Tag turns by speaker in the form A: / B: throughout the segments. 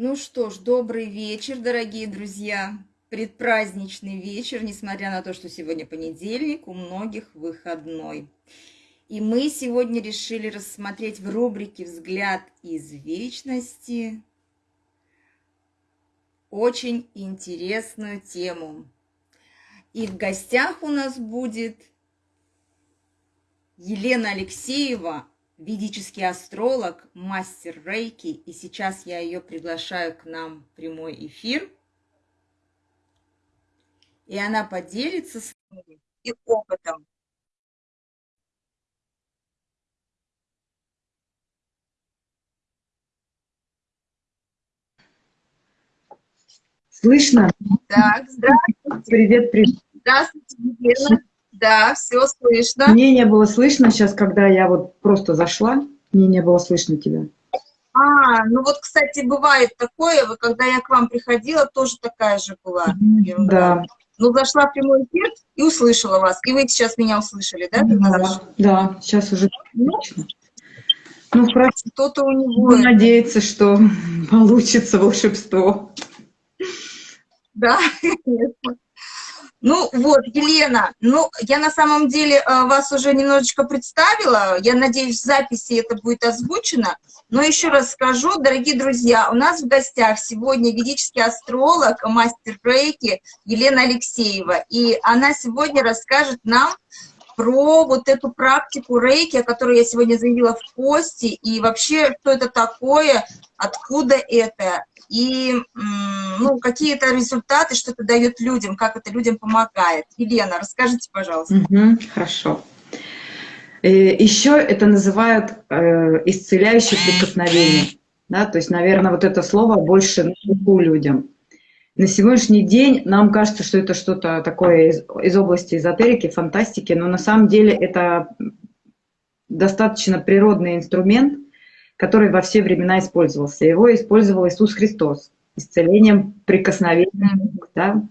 A: Ну что ж, добрый вечер, дорогие друзья. Предпраздничный вечер, несмотря на то, что сегодня понедельник, у многих выходной. И мы сегодня решили рассмотреть в рубрике «Взгляд из вечности» очень интересную тему. И в гостях у нас будет Елена Алексеева, ведический астролог, мастер рейки, и сейчас я ее приглашаю к нам в прямой эфир. И она поделится с нами и опытом.
B: Слышно?
A: Так, здравствуйте.
B: Привет, привет.
A: Здравствуйте, Елена. Да, все слышно.
B: Мне не было слышно сейчас, когда я вот просто зашла, мне не было слышно тебя.
A: А, ну вот, кстати, бывает такое, когда я к вам приходила, тоже такая же была.
B: Да.
A: Ну, зашла в прямой эфир и услышала вас. И вы сейчас меня услышали, да?
B: Да, да, сейчас уже
A: ну, Ну, что-то у него...
B: Надеяться, что получится волшебство.
A: Да, конечно. Ну вот, Елена, ну я на самом деле э, вас уже немножечко представила, я надеюсь, в записи это будет озвучено, но еще раз скажу, дорогие друзья, у нас в гостях сегодня ведический астролог, мастер рейки Елена Алексеева, и она сегодня расскажет нам про вот эту практику рейки, о которой я сегодня заявила в посте, и вообще, что это такое, откуда это, и ну, какие-то результаты, что это дает людям, как это людям помогает. Елена, расскажите, пожалуйста.
B: Угу, хорошо. Э, Еще это называют э, исцеляющее прикосновение. Да? То есть, наверное, вот это слово больше слуху людям. На сегодняшний день нам кажется, что это что-то такое из, из области эзотерики, фантастики, но на самом деле это достаточно природный инструмент, который во все времена использовался. Его использовал Иисус Христос исцелением прикосновением. Да?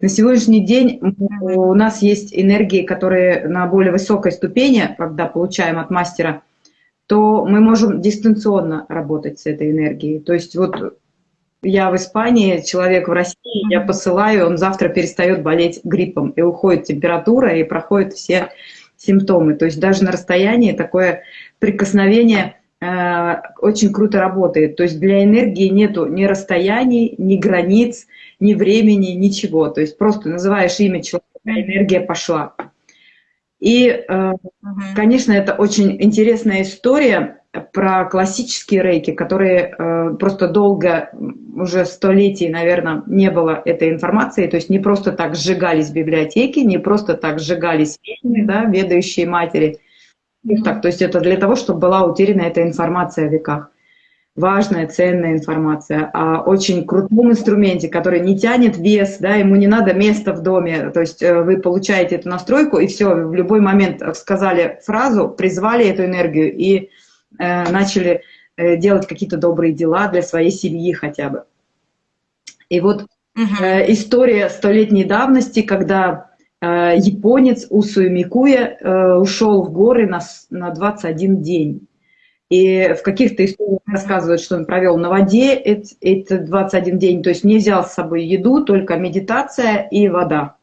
B: На сегодняшний день у нас есть энергии, которые на более высокой ступени, когда получаем от мастера, то мы можем дистанционно работать с этой энергией. То есть вот я в Испании, человек в России, я посылаю, он завтра перестает болеть гриппом, и уходит температура, и проходят все симптомы. То есть даже на расстоянии такое прикосновение очень круто работает. То есть для энергии нету ни расстояний, ни границ, ни времени, ничего. То есть просто называешь имя человека, энергия пошла. И, э, конечно, это очень интересная история, про классические рейки, которые э, просто долго, уже столетий, наверное, не было этой информации, то есть не просто так сжигались библиотеки, не просто так сжигались ведьмы, да, ведающие матери. Mm так, то есть это для того, чтобы была утеряна эта информация о веках. Важная, ценная информация о очень крутом инструменте, который не тянет вес, да, ему не надо места в доме, то есть э, вы получаете эту настройку, и все, в любой момент сказали фразу, призвали эту энергию, и Э, начали э, делать какие-то добрые дела для своей семьи хотя бы. И вот э, история столетней давности, когда японец Усуи Микуя ушел в горы на, на 21 день. И в каких-то историях рассказывают, что он провел на воде эти 21 день, то есть не взял с собой еду, только медитация и вода.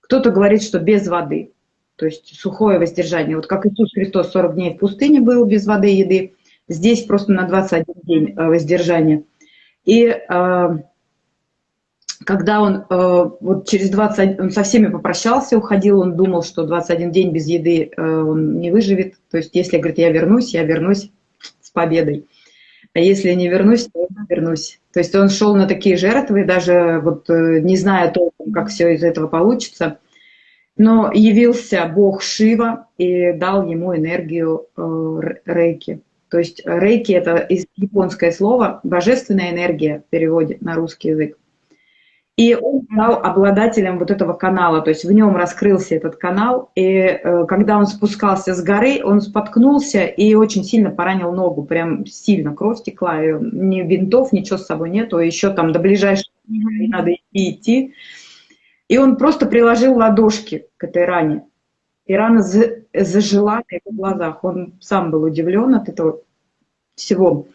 B: Кто-то говорит, что без воды то есть сухое воздержание. Вот как Иисус Христос 40 дней в пустыне был без воды и еды, здесь просто на 21 день э, воздержание. И э, когда он э, вот через 20, он со всеми попрощался, уходил, он думал, что 21 день без еды он не выживет. То есть если, говорит, я вернусь, я вернусь с победой. А если не вернусь, то я вернусь. То есть он шел на такие жертвы, даже вот не зная толком, как все из этого получится – но явился бог Шива и дал ему энергию э, рейки. То есть рейки – это японское слово «божественная энергия» в переводе на русский язык. И он стал обладателем вот этого канала, то есть в нем раскрылся этот канал, и э, когда он спускался с горы, он споткнулся и очень сильно поранил ногу, прям сильно кровь текла, и ни винтов, ничего с собой нету, еще там до ближайшего надо идти, идти. И он просто приложил ладошки к этой ране. И рана зажила на его глазах. Он сам был удивлен от этого всего.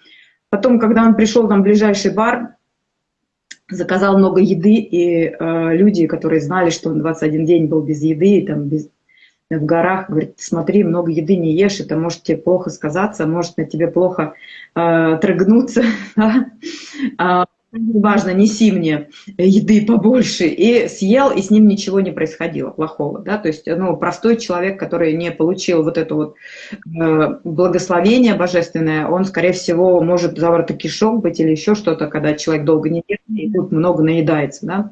B: Потом, когда он пришел там в ближайший бар, заказал много еды, и э, люди, которые знали, что он 21 день был без еды, там, без, в горах, говорит, смотри, много еды не ешь, это может тебе плохо сказаться, может на тебе плохо э, трыгнуться. Важно, неси мне еды побольше. И съел, и с ним ничего не происходило плохого. Да? То есть ну, простой человек, который не получил вот это вот э, благословение божественное, он, скорее всего, может заворота кишок быть или еще что-то, когда человек долго не ест, и тут много наедается. Да?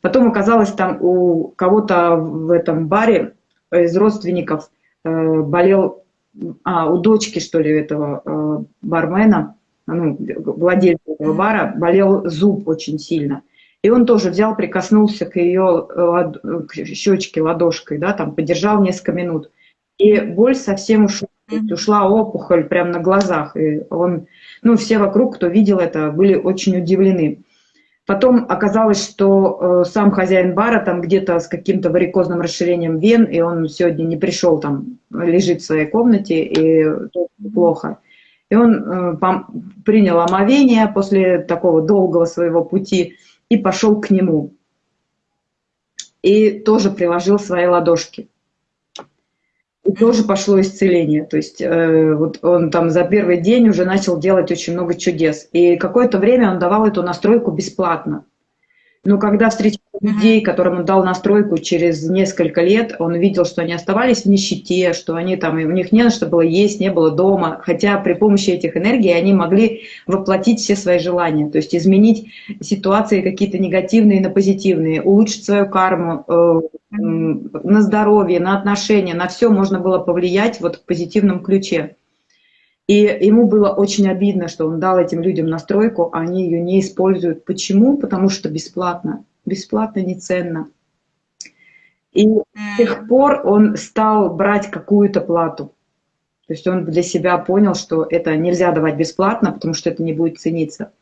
B: Потом оказалось, там у кого-то в этом баре из родственников э, болел, а, у дочки, что ли, этого э, бармена, ну, владельца этого бара, болел зуб очень сильно. И он тоже взял, прикоснулся к ее к щечке ладошкой, да, там подержал несколько минут. И боль совсем ушла, ушла опухоль прямо на глазах. И он, ну, все вокруг, кто видел это, были очень удивлены. Потом оказалось, что э, сам хозяин бара там где-то с каким-то варикозным расширением вен, и он сегодня не пришел, там лежит в своей комнате, и плохо. И он э, принял омовение после такого долгого своего пути и пошел к нему. И тоже приложил свои ладошки. И тоже пошло исцеление. То есть э, вот он там за первый день уже начал делать очень много чудес. И какое-то время он давал эту настройку бесплатно. Но когда встречал людей, которым он дал настройку через несколько лет, он видел, что они оставались в нищете, что они там, у них не на что было есть, не было дома, хотя при помощи этих энергий они могли воплотить все свои желания, то есть изменить ситуации какие-то негативные на позитивные, улучшить свою карму, э, на здоровье, на отношения, на все можно было повлиять вот в позитивном ключе. И ему было очень обидно, что он дал этим людям настройку, а они ее не используют. Почему? Потому что бесплатно. Бесплатно не ценно. И с тех пор он стал брать какую-то плату. То есть он для себя понял, что это нельзя давать бесплатно, потому что это не будет цениться.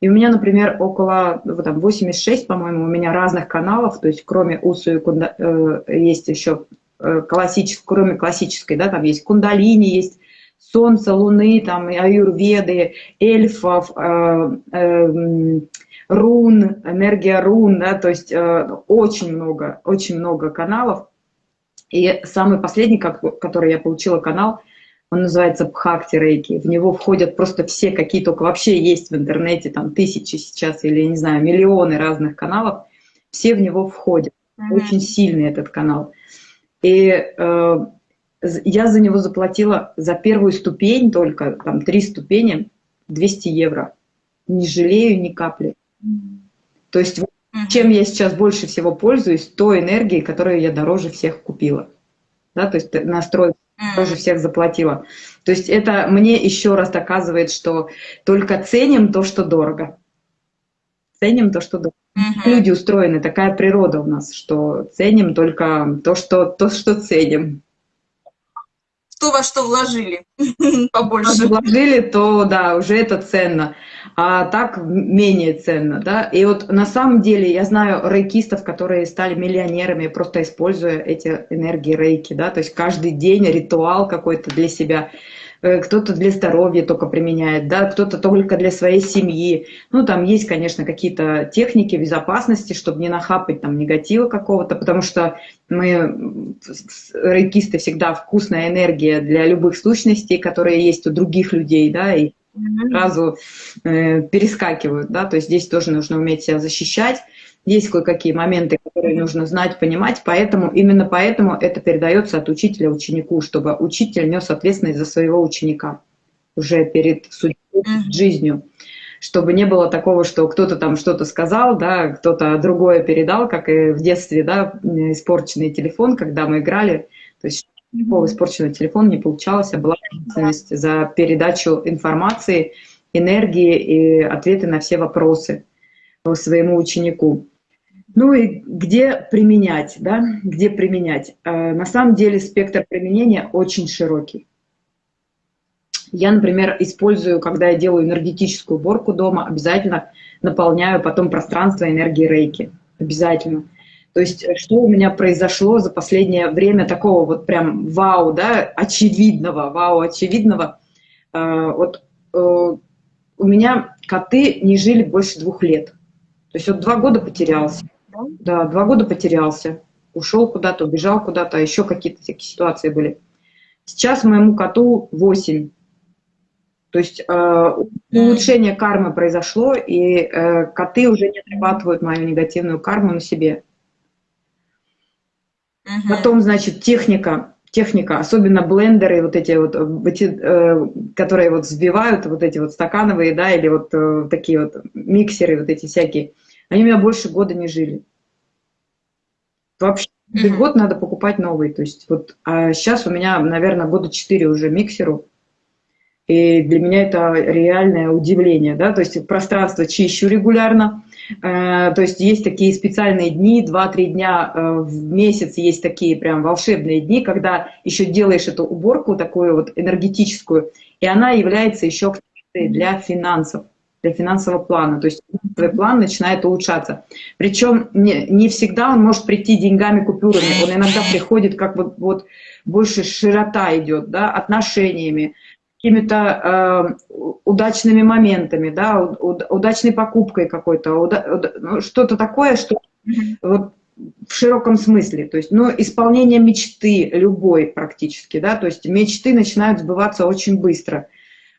B: И у меня, например, около вот там, 86, по-моему, у меня разных каналов, то есть кроме УСУ и кунда, э, есть еще э, классической, кроме классической, да, там есть кундалини, есть Солнца, Луны, там, аюрведы, эльфов, э, э, рун, энергия рун, да, то есть э, очень много, очень много каналов. И самый последний, который я получила канал, он называется Бхакти Рейки. В него входят просто все, какие только вообще есть в интернете, там тысячи сейчас или, не знаю, миллионы разных каналов. Все в него входят. Mm -hmm. Очень сильный этот канал. И э, я за него заплатила за первую ступень только, там три ступени, 200 евро. Не жалею ни капли. То есть чем я сейчас больше всего пользуюсь, той энергией, которую я дороже всех купила. Да, то есть настрой дороже всех заплатила. То есть это мне еще раз доказывает, что только ценим то, что дорого. Ценим то, что дорого. Угу. Люди устроены, такая природа у нас, что ценим только то, что, то, что ценим
A: то, во что вложили побольше.
B: Вложили, то да, уже это ценно, а так менее ценно, да. И вот на самом деле я знаю рейкистов, которые стали миллионерами, просто используя эти энергии рейки, да, то есть каждый день ритуал какой-то для себя – кто-то для здоровья только применяет, да, кто-то только для своей семьи. Ну, там есть, конечно, какие-то техники безопасности, чтобы не нахапать там негатива какого-то, потому что мы, рейкисты, всегда вкусная энергия для любых сущностей, которые есть у других людей, да, и сразу э, перескакивают, да, то есть здесь тоже нужно уметь себя защищать. Есть кое-какие моменты, которые нужно знать, понимать, поэтому именно поэтому это передается от учителя ученику, чтобы учитель нес ответственность за своего ученика уже перед судьбой, жизнью, чтобы не было такого, что кто-то там что-то сказал, да, кто-то другое передал, как и в детстве, да, испорченный телефон, когда мы играли, то есть никакого испорченного телефона не получалось, а была ответственность за передачу информации, энергии и ответы на все вопросы своему ученику. Ну и где применять, да, где применять? Э, на самом деле спектр применения очень широкий. Я, например, использую, когда я делаю энергетическую уборку дома, обязательно наполняю потом пространство энергии рейки. Обязательно. То есть э, что у меня произошло за последнее время такого вот прям вау, да, очевидного, вау, очевидного. Э, вот у меня коты не жили больше двух лет. То есть вот два года потерялся. Да, два года потерялся. Ушел куда-то, убежал куда-то, а еще какие-то такие ситуации были. Сейчас моему коту 8. То есть э, улучшение кармы произошло, и э, коты уже не отрабатывают мою негативную карму на себе. Угу. Потом, значит, техника, техника, особенно блендеры, вот эти вот, эти, э, которые вот взбивают, вот эти вот стакановые, да, или вот э, такие вот миксеры, вот эти всякие, они у меня больше года не жили. Вообще, mm -hmm. год надо покупать новый. То есть вот а сейчас у меня, наверное, года 4 уже миксеру. И для меня это реальное удивление, да, то есть пространство чищу регулярно, э, то есть есть такие специальные дни, 2-3 дня э, в месяц есть такие прям волшебные дни, когда еще делаешь эту уборку такую вот энергетическую, и она является еще для финансов, для финансового плана, то есть твой план начинает улучшаться. Причем не, не всегда он может прийти деньгами, купюрами, он иногда приходит как вот, вот больше широта идет, да, отношениями, какими-то э, удачными моментами, да, удачной покупкой какой-то, уда, ну, что-то такое, что вот в широком смысле, то есть, ну, исполнение мечты любой практически, да, то есть мечты начинают сбываться очень быстро.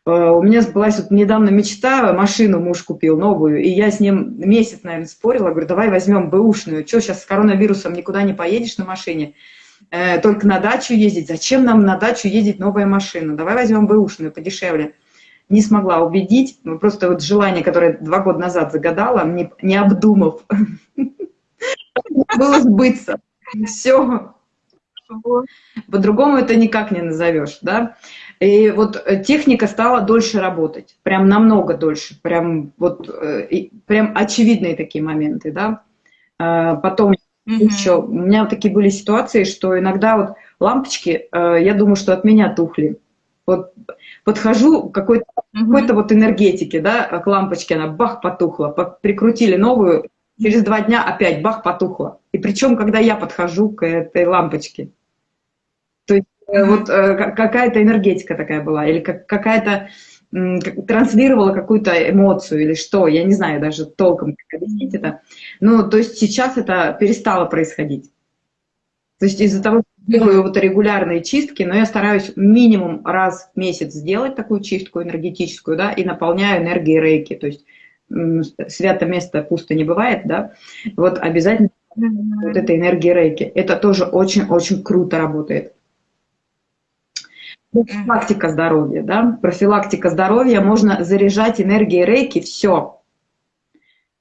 B: Э, у меня сбылась вот недавно мечта, машину муж купил новую, и я с ним месяц, наверное, спорила, говорю, давай возьмем бэушную, что сейчас с коронавирусом никуда не поедешь на машине, э, только на дачу ездить. Зачем нам на дачу ездить новая машина? Давай возьмем бэушную, подешевле. Не смогла убедить, ну, просто вот желание, которое два года назад загадала, не, не обдумав, было сбыться. Все. По-другому это никак не назовешь, да? И вот техника стала дольше работать, прям намного дольше, прям вот, э, прям очевидные такие моменты, да? А, потом Угу. Еще у меня вот такие были ситуации, что иногда вот лампочки, э, я думаю, что от меня тухли. Вот подхожу к какой-то угу. какой вот энергетике, да, к лампочке, она бах потухла, прикрутили новую, через два дня опять бах потухла. И причем, когда я подхожу к этой лампочке. Угу. вот э, какая-то энергетика такая была, или какая-то транслировала какую-то эмоцию или что, я не знаю даже толком, как объяснить это. Ну, то есть сейчас это перестало происходить. То есть из-за того, что делаю вот регулярные чистки, но я стараюсь минимум раз в месяц сделать такую чистку энергетическую, да, и наполняю энергией рейки, то есть свято место пусто не бывает, да, вот обязательно вот эта энергия рейки. Это тоже очень-очень круто работает. Профилактика здоровья, да? Профилактика здоровья, можно заряжать энергией рейки, все.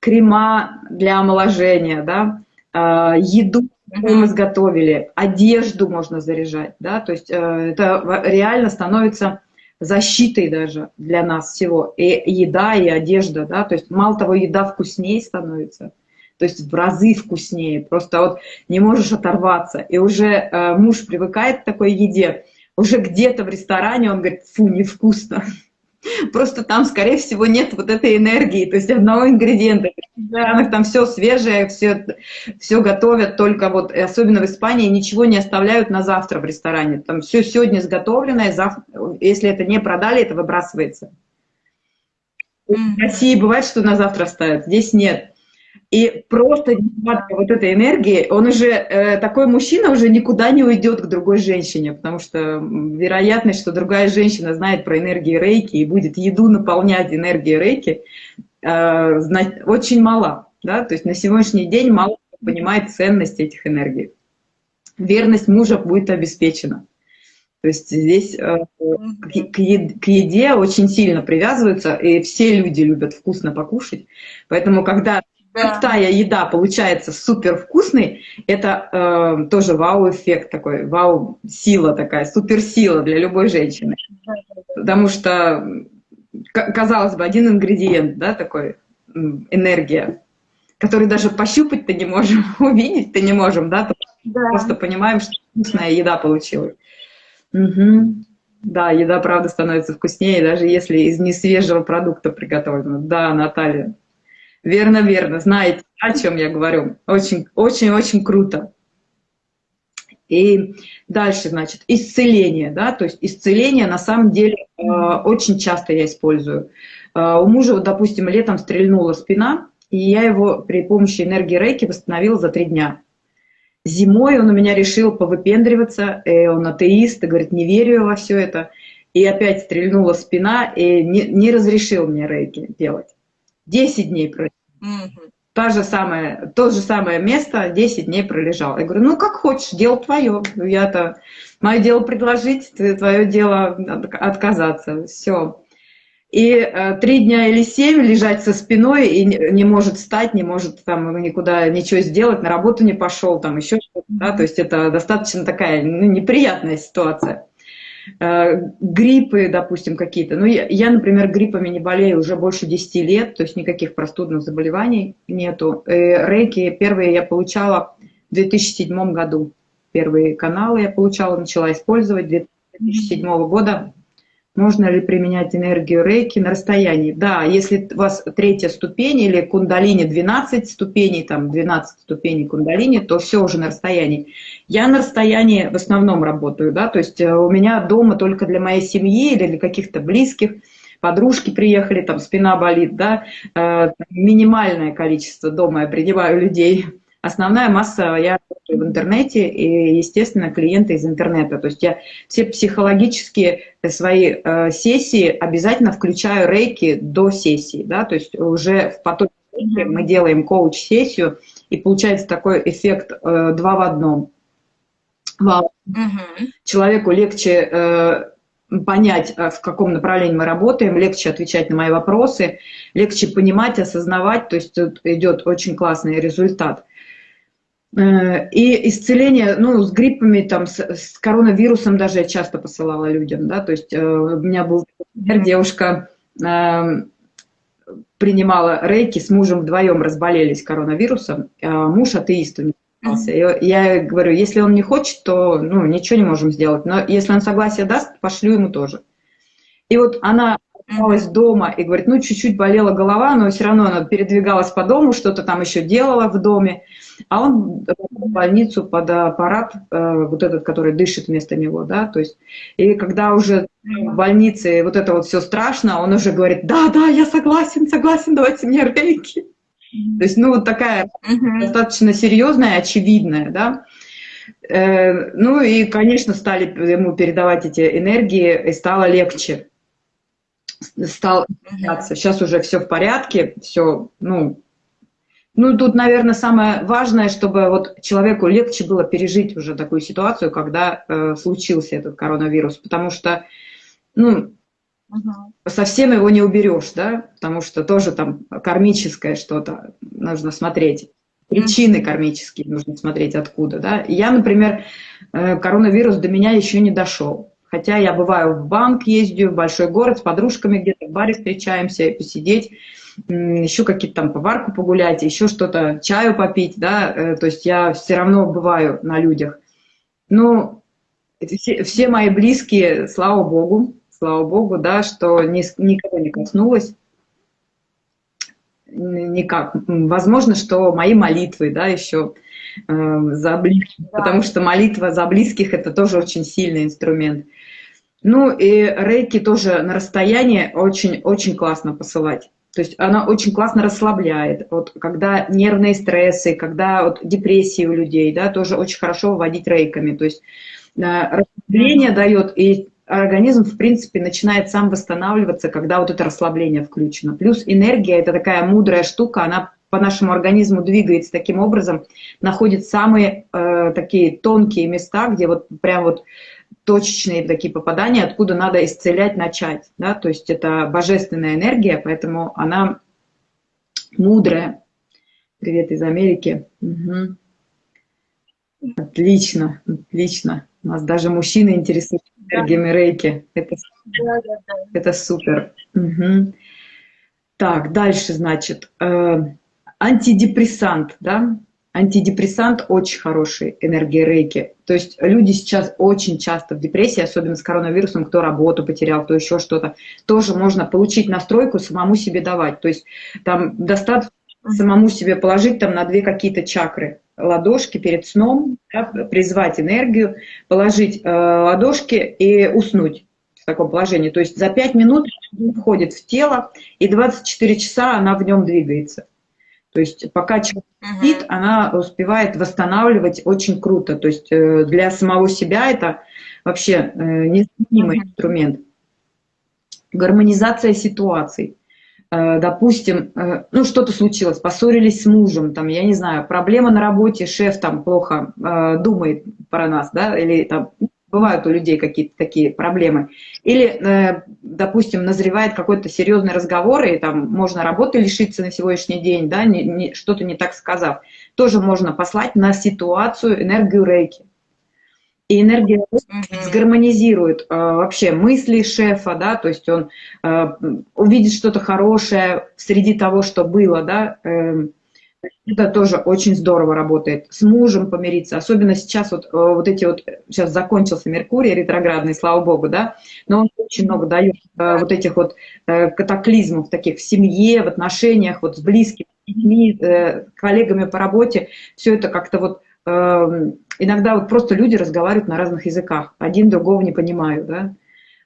B: Крема для омоложения, да? А, еду мы изготовили, одежду можно заряжать, да? То есть э, это реально становится защитой даже для нас всего. И еда, и одежда, да? То есть мало того, еда вкуснее становится, то есть в разы вкуснее, просто вот не можешь оторваться. И уже э, муж привыкает к такой еде, уже где-то в ресторане он говорит, фу, невкусно. Просто там, скорее всего, нет вот этой энергии, то есть одного ингредиента. В ресторанах там все свежее, все, все готовят, только вот, особенно в Испании, ничего не оставляют на завтра в ресторане. Там все сегодня изготовленное, завтра, если это не продали, это выбрасывается. В России бывает, что на завтра ставят, здесь нет. И просто вот этой энергии, он уже, э, такой мужчина уже никуда не уйдет к другой женщине, потому что вероятность, что другая женщина знает про энергию рейки и будет еду наполнять энергией рейки, э, очень мала. Да? То есть на сегодняшний день мало кто понимает ценность этих энергий. Верность мужа будет обеспечена. То есть здесь э, к еде очень сильно привязываются, и все люди любят вкусно покушать. Поэтому, когда да. крутая еда получается супер вкусной, это э, тоже вау-эффект такой, вау-сила такая, суперсила для любой женщины. Потому что, казалось бы, один ингредиент, да, такой, энергия, который даже пощупать-то не можем, увидеть-то не можем, да, да, просто понимаем, что вкусная еда получилась. Угу. Да, еда, правда, становится вкуснее, даже если из несвежего продукта приготовлена. Да, Наталья, Верно, верно. Знаете, о чем я говорю. Очень, очень, очень круто. И дальше, значит, исцеление, да, то есть исцеление на самом деле э, очень часто я использую. А, у мужа, вот, допустим, летом стрельнула спина, и я его при помощи энергии рейки восстановила за три дня. Зимой он у меня решил повыпендриваться, и он атеист, и говорит, не верю во все это. И опять стрельнула спина, и не, не разрешил мне рейки делать. Десять дней пролежал. Угу. Та же самая, то же самое место 10 дней пролежал. Я говорю, ну как хочешь, дело твое. Я-то, мое дело предложить, твое дело отказаться. Все. И э, три дня или семь лежать со спиной и не, не может встать, не может там никуда ничего сделать, на работу не пошел, там еще что-то. Да? То есть это достаточно такая ну, неприятная ситуация. Э, гриппы, допустим, какие-то. Ну, я, я, например, гриппами не болею уже больше 10 лет, то есть никаких простудных заболеваний нету. Э, рейки первые я получала в 2007 году. Первые каналы я получала, начала использовать 2007 года можно ли применять энергию рейки на расстоянии? Да, если у вас третья ступень или кундалини 12 ступеней, там 12 ступеней кундалини, то все уже на расстоянии. Я на расстоянии в основном работаю, да, то есть э, у меня дома только для моей семьи или для каких-то близких, подружки приехали, там спина болит, да, э, минимальное количество дома я принимаю людей, Основная масса я в интернете и, естественно, клиенты из интернета. То есть я все психологические свои э, сессии обязательно включаю рейки до сессии. Да? То есть уже в потоке мы делаем коуч-сессию, и получается такой эффект э, два в одном. Вау. Угу. Человеку легче э, понять, э, в каком направлении мы работаем, легче отвечать на мои вопросы, легче понимать, осознавать, то есть тут идет очень классный результат. Э, и исцеление, ну, с гриппами, там, с, с коронавирусом даже я часто посылала людям, да, то есть э, у меня был пример, девушка э, принимала рейки, с мужем вдвоем разболелись коронавирусом, а муж атеист у него. Я, я говорю, если он не хочет, то ну, ничего не можем сделать. Но если он согласие даст, пошлю ему тоже. И вот она осталась дома и говорит, ну, чуть-чуть болела голова, но все равно она передвигалась по дому, что-то там еще делала в доме. А он в больницу под аппарат, э, вот этот, который дышит вместо него, да, то есть, и когда уже в больнице вот это вот все страшно, он уже говорит, да, да, я согласен, согласен, давайте мне рейки. То есть, ну, вот такая достаточно серьезная, очевидная, да. Э, ну и, конечно, стали ему передавать эти энергии, и стало легче. Стал Сейчас уже все в порядке, все, ну, ну, тут, наверное, самое важное, чтобы вот человеку легче было пережить уже такую ситуацию, когда э, случился этот коронавирус, потому что, ну, угу. совсем его не уберешь, да, потому что тоже там кармическое что-то нужно смотреть, причины кармические нужно смотреть откуда, да. Я, например, э, коронавирус до меня еще не дошел, хотя я бываю в банк ездю, в большой город с подружками где-то в баре встречаемся, посидеть, еще какие-то там поварку погулять, еще что-то, чаю попить, да, э, то есть я все равно бываю на людях. Ну, все, все мои близкие, слава богу, слава богу, да, что ни, никого не коснулось, никак. Возможно, что мои молитвы, да, еще э, за близких, да. потому что молитва за близких – это тоже очень сильный инструмент. Ну и рейки тоже на расстоянии очень-очень классно посылать. То есть она очень классно расслабляет. Вот когда нервные стрессы, когда вот депрессии у людей, да, тоже очень хорошо вводить рейками. То есть э, расслабление дает, и организм, в принципе, начинает сам восстанавливаться, когда вот это расслабление включено. Плюс энергия – это такая мудрая штука, она по нашему организму двигается таким образом, находит самые э, такие тонкие места, где вот прям вот точечные такие попадания, откуда надо исцелять, начать. Да? То есть это божественная энергия, поэтому она мудрая. Привет из Америки. Угу. Отлично, отлично. Нас даже мужчины интересуются энергиями рейки. Это, это супер. Угу. Так, дальше, значит, э, антидепрессант, да, антидепрессант очень хороший, энергия рейки. То есть люди сейчас очень часто в депрессии, особенно с коронавирусом, кто работу потерял, кто еще что-то, тоже можно получить настройку, самому себе давать. То есть там достаточно самому себе положить там на две какие-то чакры ладошки перед сном, да, призвать энергию, положить э, ладошки и уснуть. в таком положении. То есть за 5 минут входит в тело, и 24 часа она в нем двигается. То есть пока человек спит, -huh. она успевает восстанавливать очень круто. То есть э, для самого себя это вообще э, незаменимый -huh. инструмент. Гармонизация ситуаций. Э, допустим, ну что-то случилось, поссорились с мужем, там, я не знаю, проблема на работе, шеф там плохо думает про нас, да, или там бывают у людей какие-то такие проблемы. Или, э, допустим, назревает какой-то серьезный разговор, и там можно работы лишиться на сегодняшний день, да, что-то не так сказав. Тоже можно послать на ситуацию энергию рейки. И энергия сгармонизирует э, вообще мысли шефа, да, то есть он э, увидит что-то хорошее среди того, что было, да, э, это тоже очень здорово работает. С мужем помириться, особенно сейчас вот, э, вот эти вот, сейчас закончился Меркурий ретроградный, слава богу, да, но он очень много дает э, вот этих вот э, катаклизмов таких в семье, в отношениях, вот с близкими людьми, коллегами по работе, все это как-то вот иногда вот просто люди разговаривают на разных языках, один другого не понимают, да,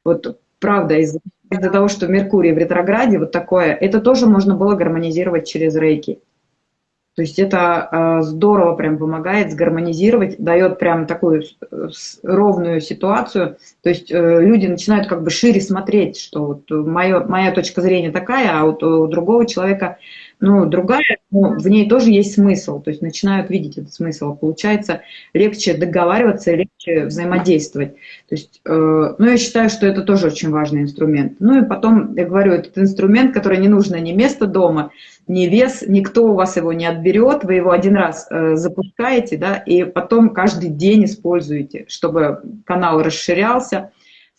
B: вот правда, из-за из того, что Меркурий в ретрограде, вот такое, это тоже можно было гармонизировать через рейки. То есть это а, здорово прям помогает сгармонизировать, дает прям такую ровную ситуацию. То есть э, люди начинают как бы шире смотреть, что вот моя, моя точка зрения такая, а вот у другого человека ну, другая, но в ней тоже есть смысл. То есть начинают видеть этот смысл. Получается легче договариваться, легче взаимодействовать. То есть, э, ну, я считаю, что это тоже очень важный инструмент. Ну и потом, я говорю, этот инструмент, который не нужно ни место дома, ни вес, никто у вас его не отберет, вы его один раз э, запускаете, да, и потом каждый день используете, чтобы канал расширялся.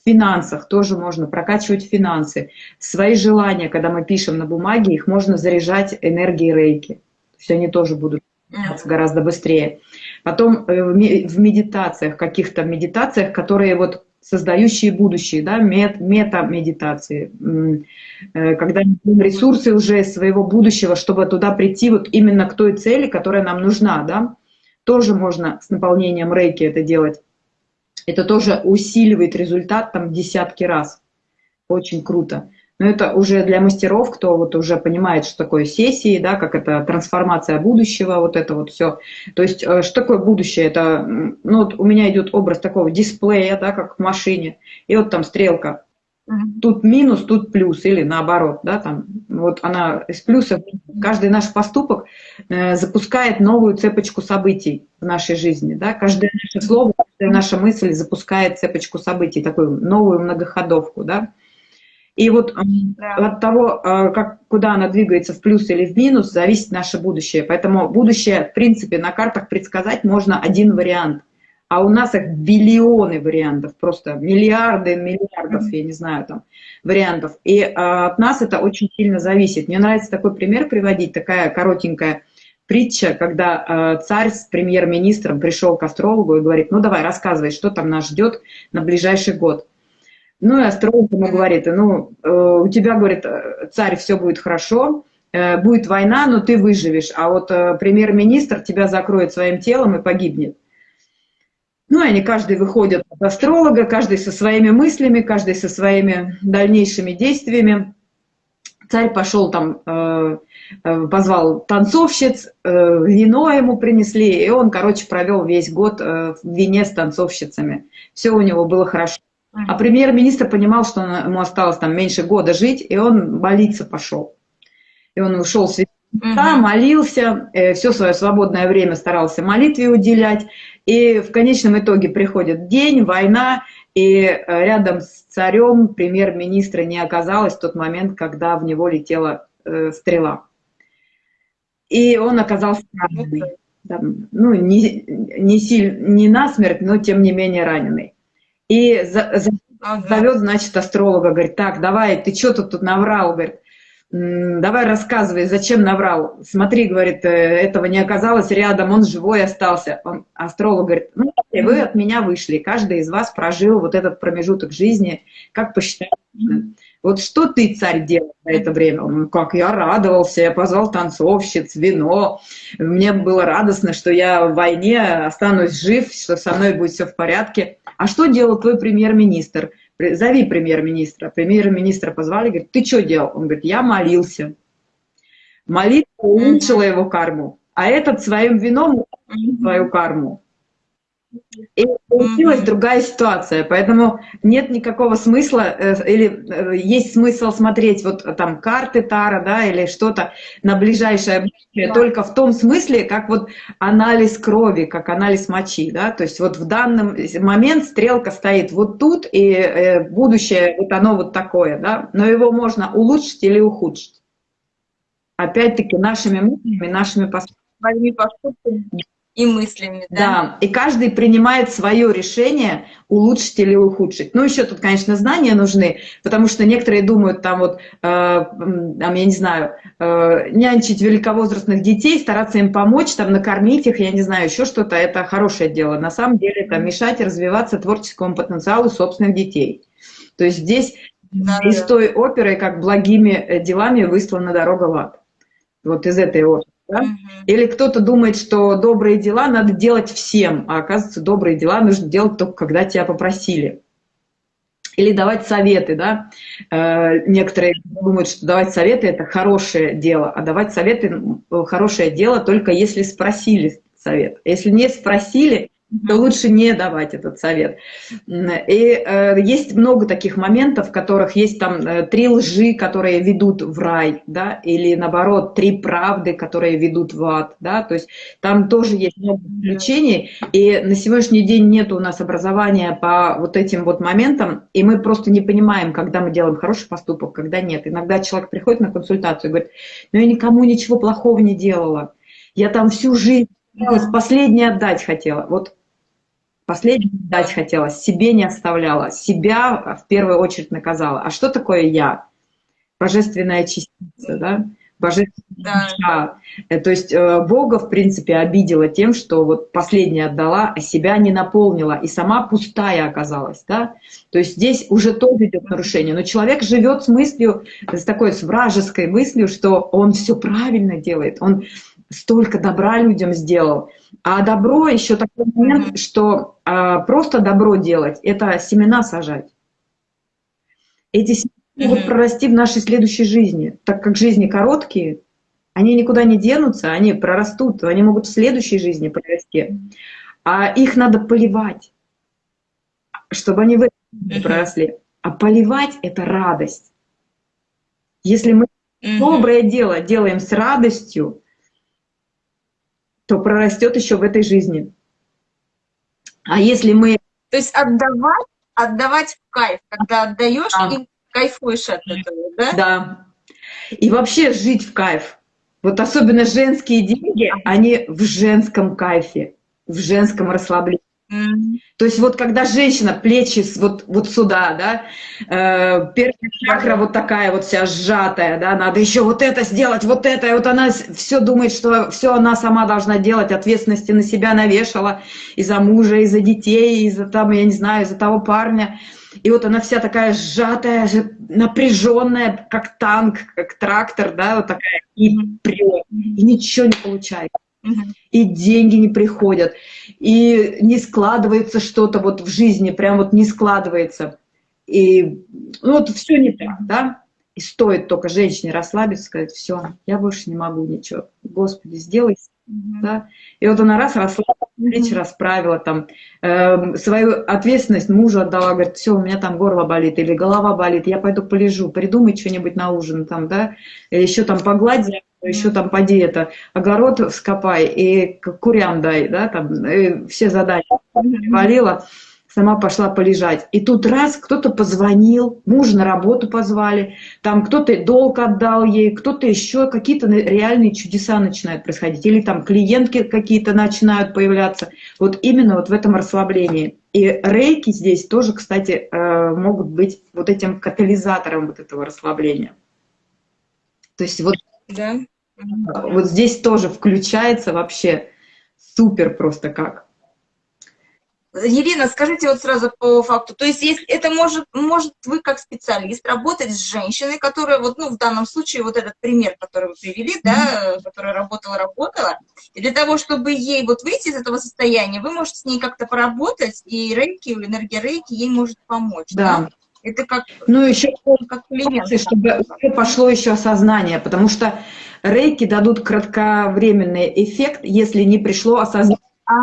B: В финансах тоже можно прокачивать финансы. Свои желания, когда мы пишем на бумаге, их можно заряжать энергией рейки. То есть они тоже будут гораздо быстрее. Потом э, в медитациях, каких-то медитациях, которые вот создающие будущее, да, мет, мета-медитации, э, когда мы ресурсы уже своего будущего, чтобы туда прийти вот именно к той цели, которая нам нужна, да, тоже можно с наполнением рейки это делать. Это тоже усиливает результат там десятки раз. Очень круто. Но это уже для мастеров, кто вот уже понимает, что такое сессии, да, как это трансформация будущего, вот это вот все. То есть, э, что такое будущее? Это, ну, вот у меня идет образ такого дисплея, да, как в машине, и вот там стрелка. Тут минус, тут плюс, или наоборот, да, там, вот она из плюса, каждый наш поступок э, запускает новую цепочку событий в нашей жизни, да, каждое наше слово, каждая наша мысль запускает цепочку событий, такую новую многоходовку, да, и вот да. от того, э, как, куда она двигается, в плюс или в минус, зависит наше будущее. Поэтому будущее, в принципе, на картах предсказать можно один вариант. А у нас их биллионы вариантов, просто миллиарды миллиардов, я не знаю, там, вариантов. И а, от нас это очень сильно зависит. Мне нравится такой пример приводить, такая коротенькая притча, когда а, царь с премьер-министром пришел к астрологу и говорит, ну давай, рассказывай, что там нас ждет на ближайший год. Ну и астролог ему говорит, ну, э, у тебя, говорит, царь, все будет хорошо, э, будет война, но ты выживешь, а вот э, премьер-министр тебя закроет своим телом и погибнет. Ну, они каждый выходят от астролога, каждый со своими мыслями, каждый со своими дальнейшими действиями. Царь пошел там, позвал танцовщиц, вино ему принесли, и он, короче, провел весь год в вине с танцовщицами. Все у него было хорошо. А премьер-министр понимал, что ему осталось там меньше года жить, и он молиться пошел. И он ушел с да, молился, э, все свое свободное время старался молитве уделять. И в конечном итоге приходит день, война, и э, рядом с царем премьер-министра не оказалось в тот момент, когда в него летела э, стрела. И он оказался раненый. Там, ну, не, не, силь, не насмерть, но тем не менее раненый. И за, за, зовет, значит, астролога, говорит, так, давай, ты что тут, тут наврал, говорит, давай рассказывай, зачем наврал. Смотри, говорит, э, этого не оказалось рядом, он живой остался. Он, астролог говорит, ну, вы от меня вышли, каждый из вас прожил вот этот промежуток жизни, как посчитаете. Вот что ты, царь, делал за это время? Он, как я радовался, я позвал танцовщиц, вино. Мне было радостно, что я в войне останусь жив, что со мной будет все в порядке. А что делал твой премьер-министр? Зови премьер-министра. Премьер-министра позвали, говорит, ты что делал? Он говорит, я молился. Молитва улучшила его карму, а этот своим вином свою карму. И получилась другая ситуация, поэтому нет никакого смысла, э, или э, есть смысл смотреть вот там карты Тара, да, или что-то на ближайшее будущее, да. только в том смысле, как вот анализ крови, как анализ мочи, да, то есть вот в данный момент стрелка стоит вот тут, и э, будущее вот оно вот такое, да, но его можно улучшить или ухудшить. Опять-таки нашими мыслями, нашими поступками
A: и мыслями.
B: Да? да, и каждый принимает свое решение улучшить или ухудшить. Ну, еще тут, конечно, знания нужны, потому что некоторые думают, там вот, э, там, я не знаю, э, нянчить великовозрастных детей, стараться им помочь, там, накормить их, я не знаю, еще что-то, это хорошее дело. На самом деле это мешать развиваться творческому потенциалу собственных детей. То есть здесь да, из да. той оперы, как благими э, делами выслана дорога в ад. Вот из этой оперы. Да? Угу. Или кто-то думает, что добрые дела надо делать всем, а оказывается, добрые дела нужно делать только когда тебя попросили. Или давать советы, да. Э, некоторые думают, что давать советы – это хорошее дело, а давать советы – хорошее дело только если спросили совет. Если не спросили, то лучше не давать этот совет. И э, есть много таких моментов, в которых есть там э, три лжи, которые ведут в рай, да, или наоборот, три правды, которые ведут в ад, да, то есть там тоже есть много исключений, и на сегодняшний день нет у нас образования по вот этим вот моментам, и мы просто не понимаем, когда мы делаем хороший поступок, когда нет. Иногда человек приходит на консультацию и говорит, ну я никому ничего плохого не делала, я там всю жизнь последнее отдать хотела. Вот Последнее дать хотела, себе не оставляла, себя в первую очередь наказала. А что такое я? Божественная частица, да? Божественная да. душа. Э, то есть э, Бога, в принципе, обидела тем, что вот последнее отдала, а себя не наполнила, и сама пустая оказалась, да? То есть здесь уже тоже идет нарушение. Но человек живет с мыслью, с такой с вражеской мыслью, что он все правильно делает, он столько добра людям сделал. А добро еще такой момент, что а, просто добро делать – это семена сажать. Эти семена могут прорасти в нашей следующей жизни, так как жизни короткие, они никуда не денутся, они прорастут, они могут в следующей жизни прорасти. А их надо поливать, чтобы они в этой проросли. А поливать – это радость. Если мы доброе дело делаем с радостью, то прорастет еще в этой жизни. А если мы...
A: То есть отдавать, отдавать в кайф, когда отдаешь да. и кайфуешь от этого, да?
B: Да. И вообще жить в кайф. Вот особенно женские деньги, они в женском кайфе, в женском расслаблении. То есть вот когда женщина, плечи вот, вот сюда, да, э, первая чакра вот такая вот вся сжатая, да, надо еще вот это сделать, вот это, и вот она все думает, что все она сама должна делать, ответственности на себя навешала, и за мужа, и за детей, и за там, я не знаю, из за того парня. И вот она вся такая сжатая, напряженная, как танк, как трактор, да, вот такая, и прет, и ничего не получается и деньги не приходят, и не складывается что-то вот в жизни, прям вот не складывается. И ну, вот все не так, да? И стоит только женщине расслабиться, сказать, все, я больше не могу ничего. Господи, сделай, mm -hmm. да? И вот она раз расслабилась, плечи расправила, там, э, свою ответственность мужу отдала, говорит, все, у меня там горло болит или голова болит, я пойду полежу, придумай что-нибудь на ужин, там, да, еще там погладь, еще там поди это, огород вскопай и курям дай, да, там, все задания валила сама пошла полежать. И тут раз кто-то позвонил, муж на работу позвали, там кто-то долг отдал ей, кто-то еще, какие-то реальные чудеса начинают происходить. Или там клиентки какие-то начинают появляться. Вот именно вот в этом расслаблении. И рейки здесь тоже, кстати, э, могут быть вот этим катализатором вот этого расслабления. То есть вот, да. вот здесь тоже включается вообще супер просто как.
A: Елена, скажите вот сразу по факту, то есть если это может, может вы как специалист работать с женщиной, которая вот, ну, в данном случае вот этот пример, который вы привели, да, которая работала-работала, и для того, чтобы ей вот выйти из этого состояния, вы можете с ней как-то поработать, и рейки, энергия рейки ей может помочь,
B: да? да? Это как... Ну, еще как элемент. Чтобы пошло еще осознание, потому что рейки дадут кратковременный эффект, если не пришло осознание. А,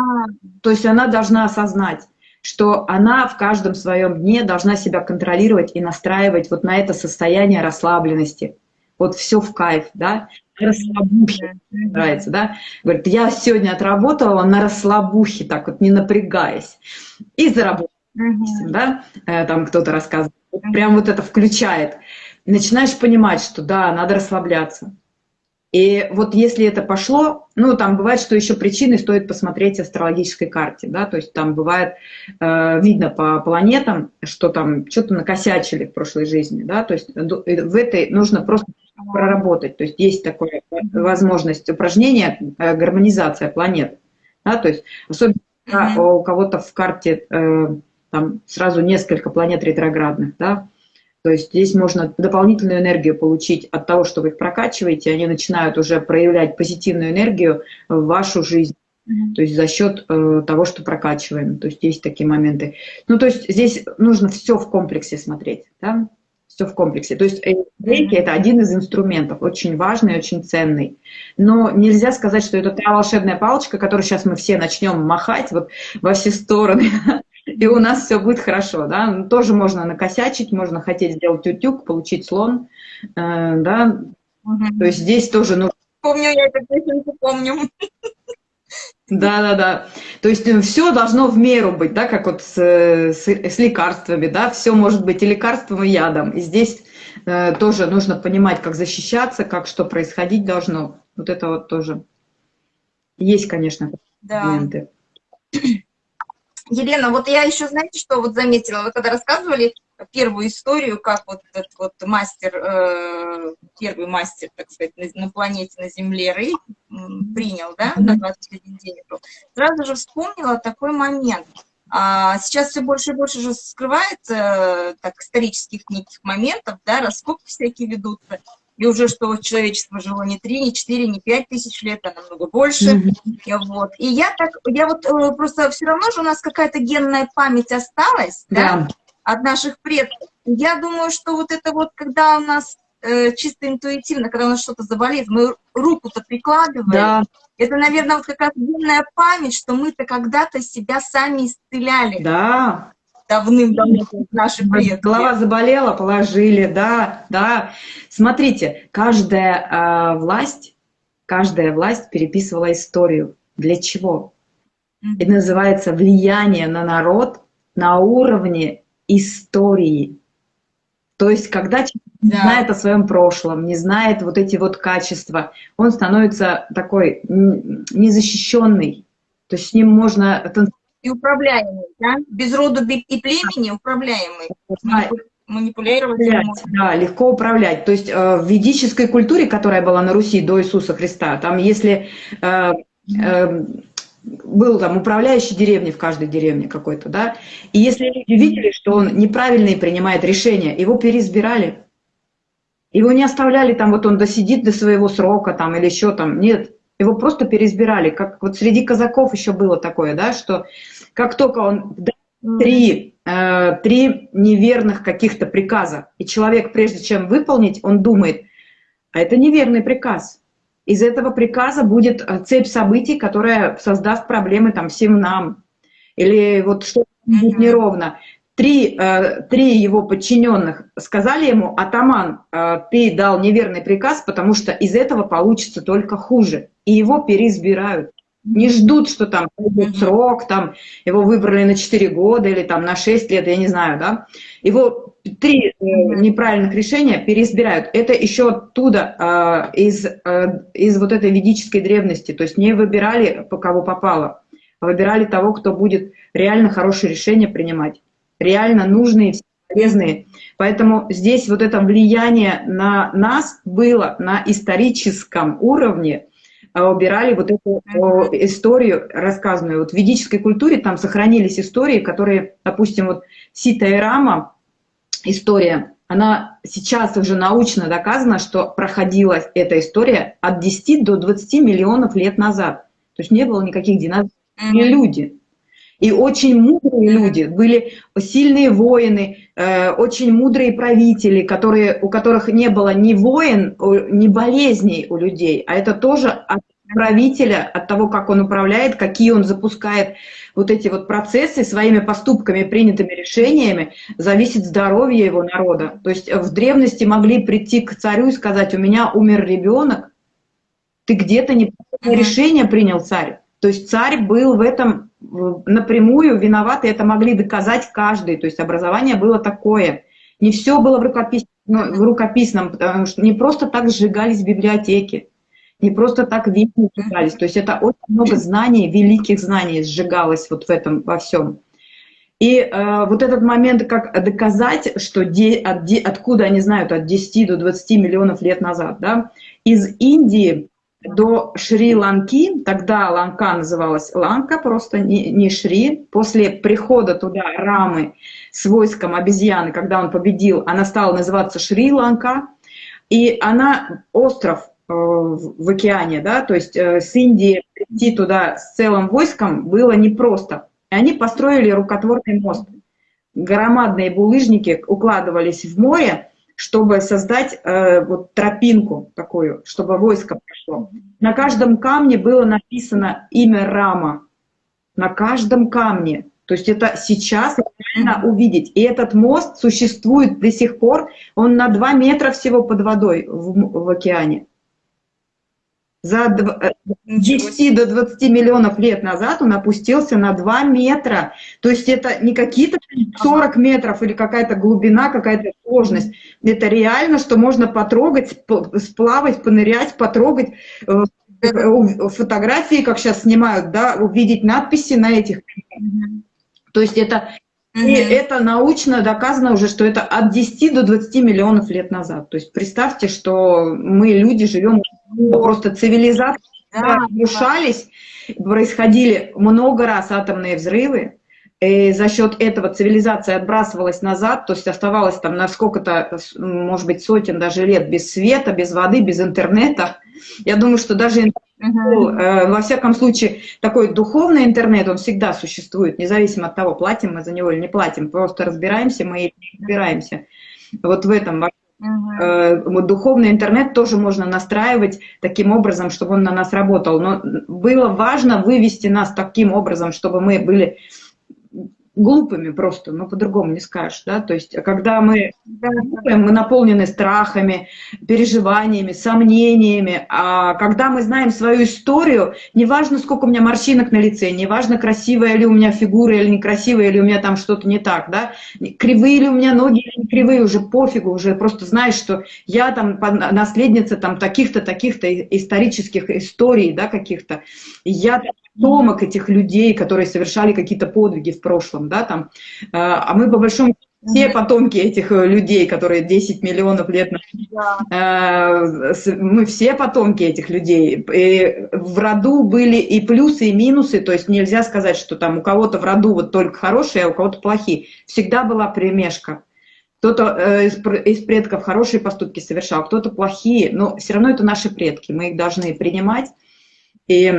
B: то есть она должна осознать, что она в каждом своем дне должна себя контролировать и настраивать вот на это состояние расслабленности. Вот все в кайф, да, расслабухе нравится, да. Говорит, я сегодня отработала на расслабухе, так вот не напрягаясь, и заработала, mm-hmm. да, э, там кто-то рассказывает. Прям вот это включает. Начинаешь понимать, что да, надо расслабляться, и вот если это пошло, ну, там бывает, что еще причины стоит посмотреть астрологической карте, да, то есть там бывает, э, видно по планетам, что там что-то накосячили в прошлой жизни, да, то есть в этой нужно просто проработать, то есть есть такая возможность упражнения, э, гармонизация планет, да, то есть особенно у кого-то в карте э, там сразу несколько планет ретроградных, да, то есть здесь можно дополнительную энергию получить от того, что вы их прокачиваете, они начинают уже проявлять позитивную энергию в вашу жизнь. То есть за счет э, того, что прокачиваем. То есть есть такие моменты. Ну, то есть здесь нужно все в комплексе смотреть. Да? Все в комплексе. То есть рейки – это один из инструментов, очень важный, очень ценный. Но нельзя сказать, что это та волшебная палочка, которую сейчас мы все начнем махать вот во все стороны. и у нас все будет хорошо, да. Ну, тоже можно накосячить, можно хотеть сделать утюг, получить слон, э, да. Угу. То есть здесь тоже нужно...
A: Помню, я это песенку помню.
B: Да, да, да. То есть э, все должно в меру быть, да, как вот с, с, с лекарствами, да, все может быть и лекарством, и ядом. И здесь э, тоже нужно понимать, как защищаться, как что происходить должно. Вот это вот тоже есть, конечно,
A: да. моменты. Елена, вот я еще, знаете, что вот заметила, вы когда рассказывали первую историю, как вот этот вот мастер, э, первый мастер, так сказать, на, планете, на Земле Рей принял, да, на 21 день, сразу же вспомнила такой момент. А сейчас все больше и больше же скрывается так исторических неких моментов, да, раскопки всякие ведутся и уже что человечество жило не 3, не 4, не 5 тысяч лет, а намного больше. Mm -hmm. вот. И я так, я вот э, просто все равно же у нас какая-то генная память осталась, да. да, от наших предков. Я думаю, что вот это вот, когда у нас э, чисто интуитивно, когда у нас что-то заболеет, мы руку-то прикладываем, да. это, наверное, вот какая-то генная память, что мы-то когда-то себя сами исцеляли.
B: Да,
A: давным-давно наши предки.
B: Голова заболела, положили, да, да. Смотрите, каждая э, власть, каждая власть переписывала историю. Для чего? Это называется влияние на народ на уровне истории. То есть, когда человек не да. знает о своем прошлом, не знает вот эти вот качества, он становится такой незащищенный. То есть с ним можно
A: и управляемый, да? Без рода и племени управляемый.
B: Манипулировать. Да, легко управлять. То есть э, в ведической культуре, которая была на Руси до Иисуса Христа, там если э, э, был там управляющий деревни в каждой деревне какой-то, да, и если люди видели, что он неправильные принимает решения, его переизбирали. Его не оставляли там, вот он досидит до своего срока там или еще там, нет, его просто переизбирали. Как вот среди казаков еще было такое, да, что как только он три, э, три неверных каких-то приказа, и человек, прежде чем выполнить, он думает, а это неверный приказ. Из этого приказа будет э, цепь событий, которая создаст проблемы там всем нам. Или вот что-то будет неровно. Три, э, три его подчиненных сказали ему, атаман, э, ты дал неверный приказ, потому что из этого получится только хуже. И его переизбирают не ждут, что там будет срок, там его выбрали на 4 года или там на 6 лет, я не знаю, да. Его три э, неправильных решения переизбирают. Это еще оттуда, э, из, э, из вот этой ведической древности. То есть не выбирали, по кого попало, а выбирали того, кто будет реально хорошие решения принимать, реально нужные, полезные. Поэтому здесь вот это влияние на нас было на историческом уровне, а, убирали вот эту историю рассказанную. Вот в ведической культуре там сохранились истории, которые, допустим, вот Сита и Рама, история, она сейчас уже научно доказана, что проходила эта история от 10 до 20 миллионов лет назад. То есть не было никаких динозавров, не люди. И очень мудрые люди, были сильные воины, э, очень мудрые правители, которые, у которых не было ни воин, ни болезней у людей, а это тоже от правителя, от того, как он управляет, какие он запускает вот эти вот процессы своими поступками, принятыми решениями, зависит здоровье его народа. То есть в древности могли прийти к царю и сказать, у меня умер ребенок, ты где-то неправильное решение принял царь. То есть царь был в этом напрямую виноват, и это могли доказать каждый. То есть образование было такое. Не все было в, рукопис... ну, в рукописном, потому что не просто так сжигались библиотеки, не просто так видео читались. То есть это очень много знаний, великих знаний сжигалось вот в этом во всем. И э, вот этот момент, как доказать, что де, от, де, откуда они знают от 10 до 20 миллионов лет назад, да, из Индии до Шри-Ланки, тогда Ланка называлась Ланка, просто не, не Шри, после прихода туда Рамы с войском обезьяны, когда он победил, она стала называться Шри-Ланка, и она остров э, в океане, да, то есть э, с Индии прийти туда с целым войском было непросто. И они построили рукотворный мост. Громадные булыжники укладывались в море, чтобы создать э, вот тропинку такую, чтобы войско прошло. На каждом камне было написано имя Рама. На каждом камне. То есть это сейчас реально увидеть. И этот мост существует до сих пор. Он на 2 метра всего под водой в, в океане. За 10 э, до 20 миллионов лет назад он опустился на 2 метра. То есть это не какие-то 40 метров или какая-то глубина, какая-то сложность. Это реально, что можно потрогать, сплавать, понырять, потрогать э, фотографии, как сейчас снимают, да, увидеть надписи на этих. То есть это и это научно доказано уже, что это от 10 до 20 миллионов лет назад. То есть представьте, что мы, люди, живем просто цивилизации, да, разрушались, происходили много раз атомные взрывы, и за счет этого цивилизация отбрасывалась назад, то есть оставалась там на сколько-то, может быть, сотен даже лет без света, без воды, без интернета. Я думаю, что даже uh-huh. во всяком случае, такой духовный интернет, он всегда существует, независимо от того, платим мы за него или не платим, просто разбираемся мы или не разбираемся. Вот в этом Uh-huh. Духовный интернет тоже можно настраивать таким образом, чтобы он на нас работал. Но было важно вывести нас таким образом, чтобы мы были глупыми просто, но по-другому не скажешь, да, то есть когда мы, мы наполнены страхами, переживаниями, сомнениями, а когда мы знаем свою историю, неважно, сколько у меня морщинок на лице, неважно, красивая ли у меня фигура или некрасивая, или у меня там что-то не так, да, кривые ли у меня ноги или не кривые, уже пофигу, уже просто знаешь, что я там наследница там таких-то, таких-то исторических историй, да, каких-то, я потомок этих людей, которые совершали какие-то подвиги в прошлом, да, там, э, а мы по большому все потомки этих э, людей, которые 10 миллионов лет назад, да. Э, мы все потомки этих людей. И в роду были и плюсы, и минусы, то есть нельзя сказать, что там у кого-то в роду вот только хорошие, а у кого-то плохие. Всегда была примешка. Кто-то из предков хорошие поступки совершал, кто-то плохие, но все равно это наши предки, мы их должны принимать. И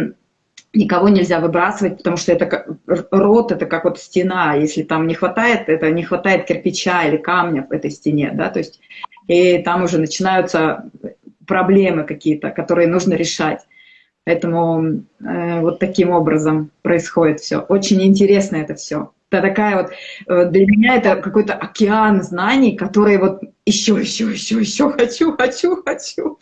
B: никого нельзя выбрасывать, потому что это как, рот это как вот стена, если там не хватает, это не хватает кирпича или камня в этой стене, да, то есть и там уже начинаются проблемы какие-то, которые нужно решать. Поэтому э, вот таким образом происходит все. Очень интересно это все. Это такая вот, э, для меня это какой-то океан знаний, которые вот еще, еще, еще, еще хочу, хочу, хочу,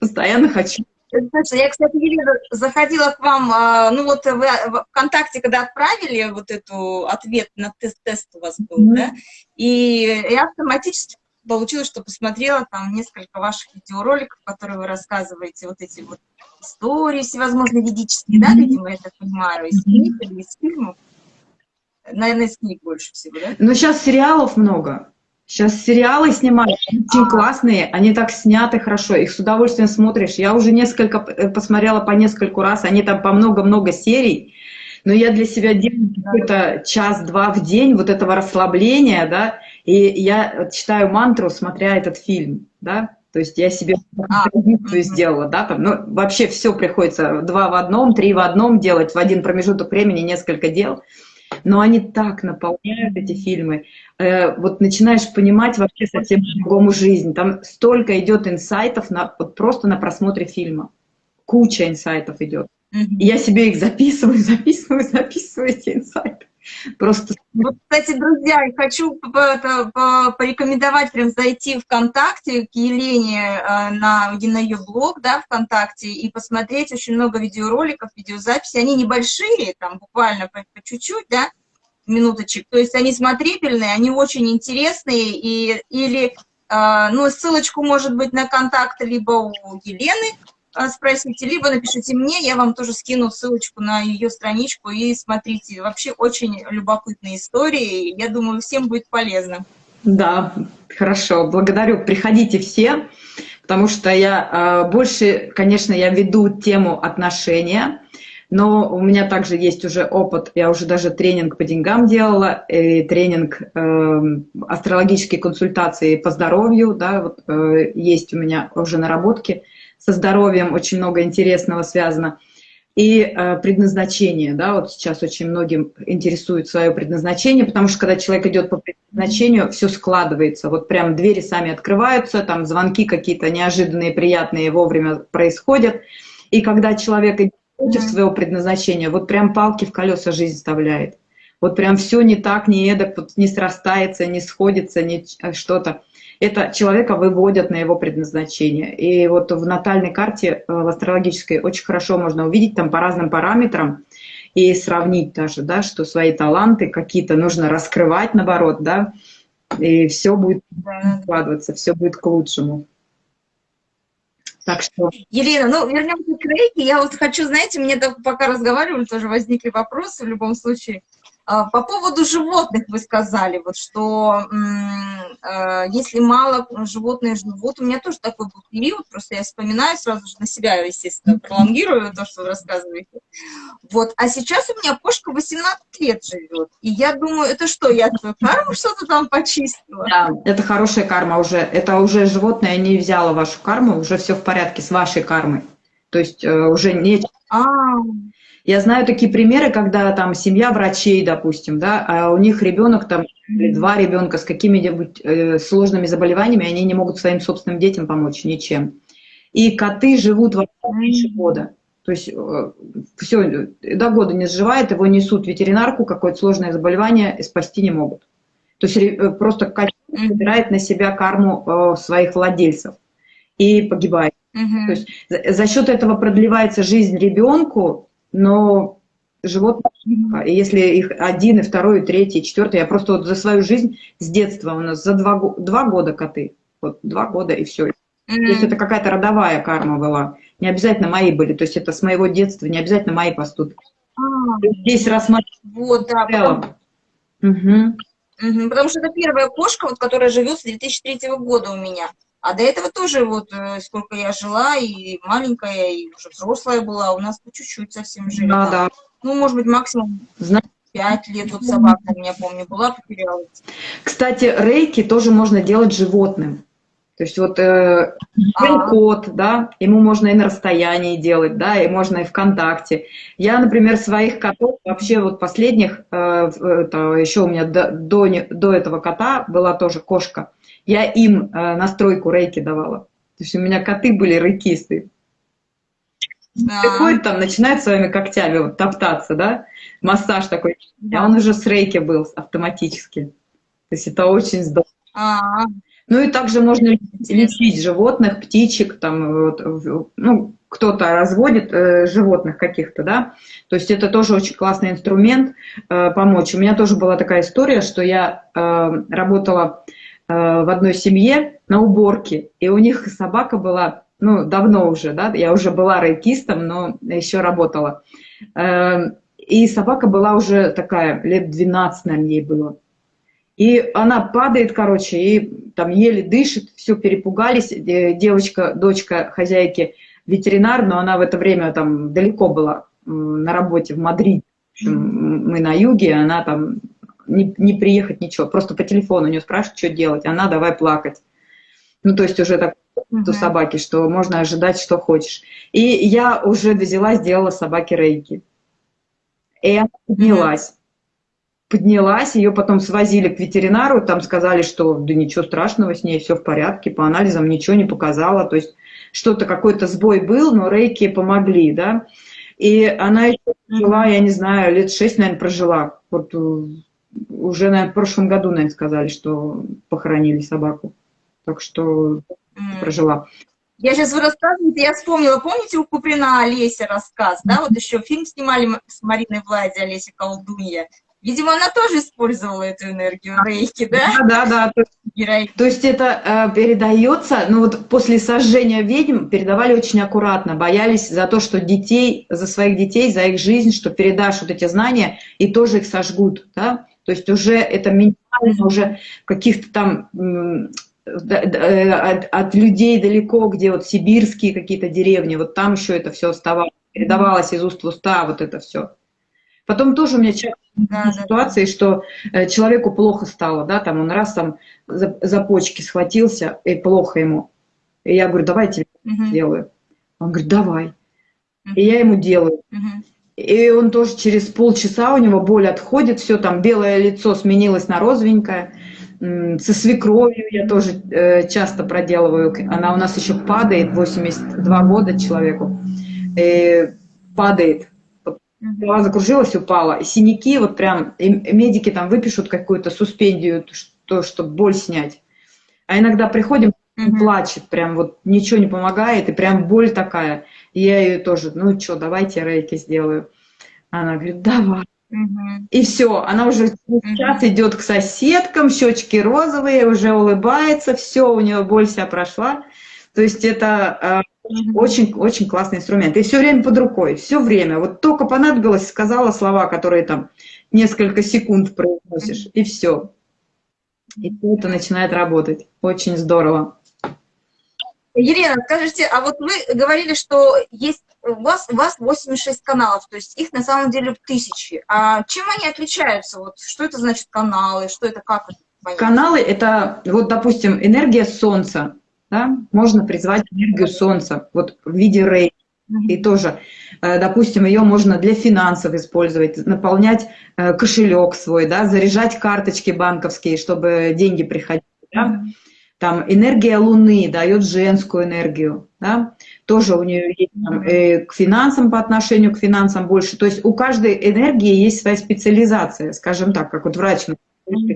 B: постоянно хочу.
A: Я, кстати, Елена, заходила к вам, а, ну вот вы в ВКонтакте, когда отправили вот эту ответ на тест, тест у вас был, mm -hmm. да, и я автоматически получилось, что посмотрела там несколько ваших видеороликов, которые вы рассказываете, вот эти вот истории всевозможные ведические, mm -hmm. да, видимо, я так понимаю, из книг или из фильмов. Наверное, из книг больше всего, да?
B: Ну, сейчас сериалов много. Сейчас сериалы снимают, очень классные, они так сняты хорошо, их с удовольствием смотришь. Я уже несколько э, посмотрела по нескольку раз, они там по много-много серий, но я для себя делаю какой-то час-два в день вот этого расслабления, да, и я читаю мантру, смотря этот фильм, да, то есть я себе а, сделала, да, там, ну, вообще все приходится два в одном, три в одном делать, в один промежуток времени несколько дел. Но они так наполняют эти фильмы. Э, вот начинаешь понимать вообще совсем по-другому жизнь. Там столько идет инсайтов на, вот просто на просмотре фильма. Куча инсайтов идет. Я себе их записываю, записываю, записываю эти инсайты. Просто...
A: Вот, кстати, друзья, я хочу порекомендовать прям зайти ВКонтакте к Елене э, на, на ее блог, да, ВКонтакте, и посмотреть очень много видеороликов, видеозаписей. Они небольшие, там буквально по чуть-чуть, да, минуточек. То есть они смотрибельные, они очень интересные, и, или, э, ну, ссылочку, может быть, на контакт либо у Елены, спросите, либо напишите мне, я вам тоже скину ссылочку на ее страничку и смотрите. Вообще очень любопытные истории, я думаю, всем будет полезно.
B: Да, хорошо, благодарю. Приходите все, потому что я э, больше, конечно, я веду тему отношения, но у меня также есть уже опыт, я уже даже тренинг по деньгам делала, и тренинг э, астрологические консультации по здоровью, да, вот, э, есть у меня уже наработки со здоровьем очень много интересного связано. И э, предназначение, да, вот сейчас очень многим интересует свое предназначение, потому что когда человек идет по предназначению, все складывается, вот прям двери сами открываются, там звонки какие-то неожиданные, приятные вовремя происходят. И когда человек идет против своего предназначения, вот прям палки в колеса жизнь вставляет. Вот прям все не так, не эдак, вот не срастается, не сходится, не э, что-то это человека выводят на его предназначение. И вот в натальной карте, э, в астрологической, очень хорошо можно увидеть там по разным параметрам и сравнить даже, да, что свои таланты какие-то нужно раскрывать, наоборот, да, и все будет складываться, все будет к лучшему.
A: Так что... Елена, ну вернемся к рейке. Я вот хочу, знаете, мне пока разговаривали, тоже возникли вопросы в любом случае. А, по поводу животных вы сказали, вот что э, если мало животные живут, у меня тоже такой был период, просто я вспоминаю сразу же на себя, естественно, пролонгирую то, что вы рассказываете. Вот, а сейчас у меня кошка 18 лет живет, и я думаю, это что, я твою карму что-то там почистила?
B: Да, это хорошая карма уже, это уже животное не взяло вашу карму, уже все в порядке с вашей кармой. То есть э, уже не... А, я знаю такие примеры, когда там семья врачей, допустим, да, а у них ребенок там, или два ребенка с какими-нибудь э, сложными заболеваниями, они не могут своим собственным детям помочь ничем. И коты живут в меньше года. То есть э, все, до года не сживает, его несут в ветеринарку, какое-то сложное заболевание, спасти не могут. То есть э, просто котик собирает на себя карму э, своих владельцев и погибает. Угу. То есть за, за счет этого продлевается жизнь ребенку, но животные, и если их один, и второй, и третий, и четвертый, я просто вот за свою жизнь с детства у нас за два, два года коты, вот два года и все. Mm -hmm. То есть это какая-то родовая карма была, не обязательно мои были, то есть это с моего детства, не обязательно мои поступки. А, Здесь рассматривать
A: вот, да, целом. Угу. Угу, потому что это первая кошка, вот, которая живет с 2003 года у меня. А до этого тоже вот э, сколько я жила, и маленькая, и уже взрослая была, у нас по чуть-чуть совсем жили. Да, да. Ну, может быть, максимум пять лет, вот собака у меня, помню, была, потерялась.
B: Кстати, рейки тоже можно делать животным. То есть вот э, а. кот, да, ему можно и на расстоянии делать, да, и можно и ВКонтакте. Я, например, своих котов, вообще вот последних, э, это, еще у меня до, до, до этого кота была тоже кошка, я им э, настройку рейки давала. То есть у меня коты были рейкисты. Да. Приходит там, начинает своими когтями вот, топтаться, да, массаж такой. Да. А он уже с рейки был автоматически. То есть это очень здорово. А -а -а. Ну и также можно лечить животных, птичек, там, вот, ну, кто-то разводит э, животных каких-то, да, то есть это тоже очень классный инструмент э, помочь. У меня тоже была такая история, что я э, работала Э, в одной семье на уборке, и у них собака была, ну, давно уже, да, я уже была рейкистом, но еще работала. Эм, и собака была уже такая, лет 12, наверное, ей было. И она падает, короче, и там еле дышит, все, перепугались. Девочка, дочка хозяйки, ветеринар, но она в это время там далеко была на работе в Мадриде. Мы на юге, она там не, не приехать, ничего. Просто по телефону у нее спрашивают, что делать. Она давай плакать. Ну, то есть уже так у собаки, что можно ожидать, что хочешь. И я уже взяла, сделала собаке рейки. И она поднялась. поднялась, ее потом свозили к ветеринару, там сказали, что да ничего страшного с ней, все в порядке, по анализам ничего не показала, то есть что-то, какой-то сбой был, но рейки помогли, да. И она еще жила, я не знаю, лет шесть, наверное, прожила. Вот э, уже, наверное, в прошлом году, наверное, сказали, что похоронили собаку. Так что прожила.
A: Я сейчас вы рассказываете, я вспомнила, помните у Куприна Олеся рассказ, да, вот еще фильм снимали с Мариной Влади, Олеся Колдунья. Видимо, она тоже использовала эту энергию рейки, да?
B: Да, да, да. То есть это э, передается, ну вот после сожжения ведьм передавали очень аккуратно, боялись за то, что детей, за своих детей, за их жизнь, что передашь вот эти знания и тоже их сожгут, да? То есть уже это минимально, уже каких-то там э, от, от людей далеко, где вот сибирские какие-то деревни, вот там еще это все оставалось, передавалось из уст в уста, вот это все. Потом тоже у меня часто да, ситуации, да. что э, человеку плохо стало, да, там он раз там за, за почки схватился, и плохо ему. И я говорю, давай я тебе угу. сделаю. Он говорит, давай. Угу. И я ему делаю. Угу. И он тоже через полчаса у него боль отходит, все там белое лицо сменилось на розовенькое. Со свекровью я тоже э, часто проделываю. Она у нас еще падает, 82 года человеку. И падает голова закружилась, упала. Синяки, вот прям, медики там выпишут какую-то суспендию, что, чтобы боль снять. А иногда приходим, плачет, прям вот ничего не помогает, и прям боль такая. И я ее тоже, ну что, давайте рейки сделаю. Она говорит, давай. Угу. И все, она уже сейчас угу. идет к соседкам, щечки розовые, уже улыбается, все, у нее боль вся прошла. То есть это очень, очень классный инструмент. И все время под рукой, все время. Вот только понадобилось, сказала слова, которые там несколько секунд произносишь, и все. И это начинает работать. Очень здорово.
A: Елена, скажите, а вот вы говорили, что есть у вас, у вас 86 каналов, то есть их на самом деле тысячи. А чем они отличаются? Вот что это значит каналы? Что это, как
B: это? Каналы – это, вот, допустим, энергия Солнца да, можно призвать энергию Солнца, вот в виде рей. И тоже, э, допустим, ее можно для финансов использовать, наполнять э, кошелек свой, да, заряжать карточки банковские, чтобы деньги приходили. Да? Там энергия Луны дает женскую энергию, да? тоже у нее есть там, э, к финансам по отношению к финансам больше. То есть у каждой энергии есть своя специализация, скажем так, как вот врач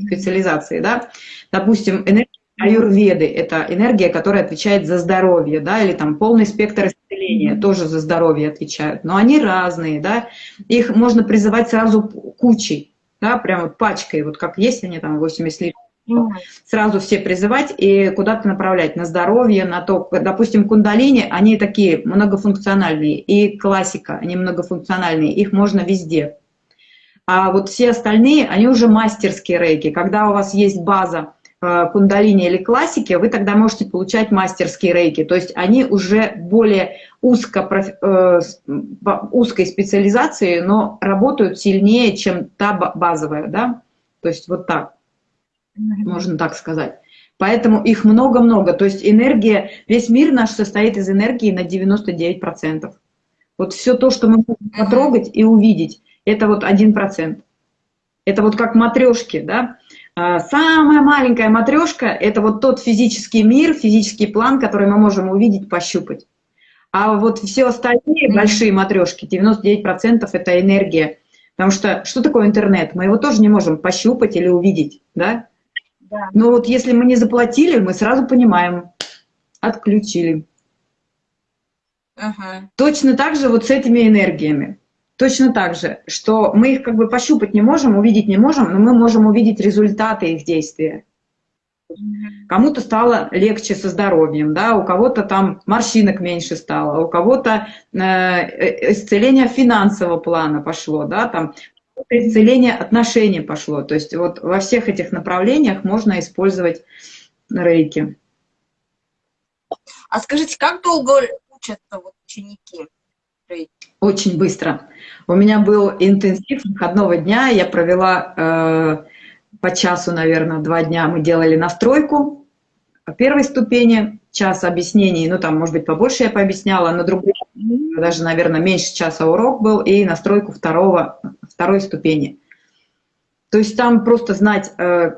B: специализации, да. Допустим, энергия аюрведы – это энергия, которая отвечает за здоровье, да, или там полный спектр исцеления тоже за здоровье отвечают. Но они разные, да, их можно призывать сразу кучей, да, прям вот пачкой, вот как есть они там 80 литров, сразу все призывать и куда-то направлять на здоровье, на то, допустим, кундалини, они такие многофункциональные, и классика, они многофункциональные, их можно везде. А вот все остальные, они уже мастерские рейки, когда у вас есть база, Э, кундалини или классики, вы тогда можете получать мастерские рейки. То есть они уже более узко, э, узкой специализации, но работают сильнее, чем та базовая. Да? То есть вот так, можно так сказать. Поэтому их много-много. То есть энергия, весь мир наш состоит из энергии на 99%. Вот все то, что мы можем потрогать и увидеть, это вот 1%. Это вот как матрешки, да? А, самая маленькая матрешка – это вот тот физический мир, физический план, который мы можем увидеть, пощупать. А вот все остальные большие матрешки, 99% это энергия. Потому что что такое интернет? Мы его тоже не можем пощупать или увидеть, да? Да. Но вот если мы не заплатили, мы сразу понимаем, отключили. Ага. Точно так же вот с этими энергиями. Точно так же, что мы их как бы пощупать не можем, увидеть не можем, но мы можем увидеть результаты их действия. Кому-то стало легче со здоровьем, да, у кого-то там морщинок меньше стало, у кого-то э, э исцеление финансового плана пошло, да, там исцеление отношений пошло. То есть вот во всех этих направлениях можно использовать рейки.
A: А скажите, как долго учатся вот ученики?
B: Очень быстро. У меня был интенсив выходного дня, я провела э, по часу, наверное, два дня мы делали настройку первой ступени, час объяснений, ну там, может быть, побольше я пообъясняла, на другой, даже, наверное, меньше часа урок был, и настройку второго, второй ступени. То есть там просто знать э,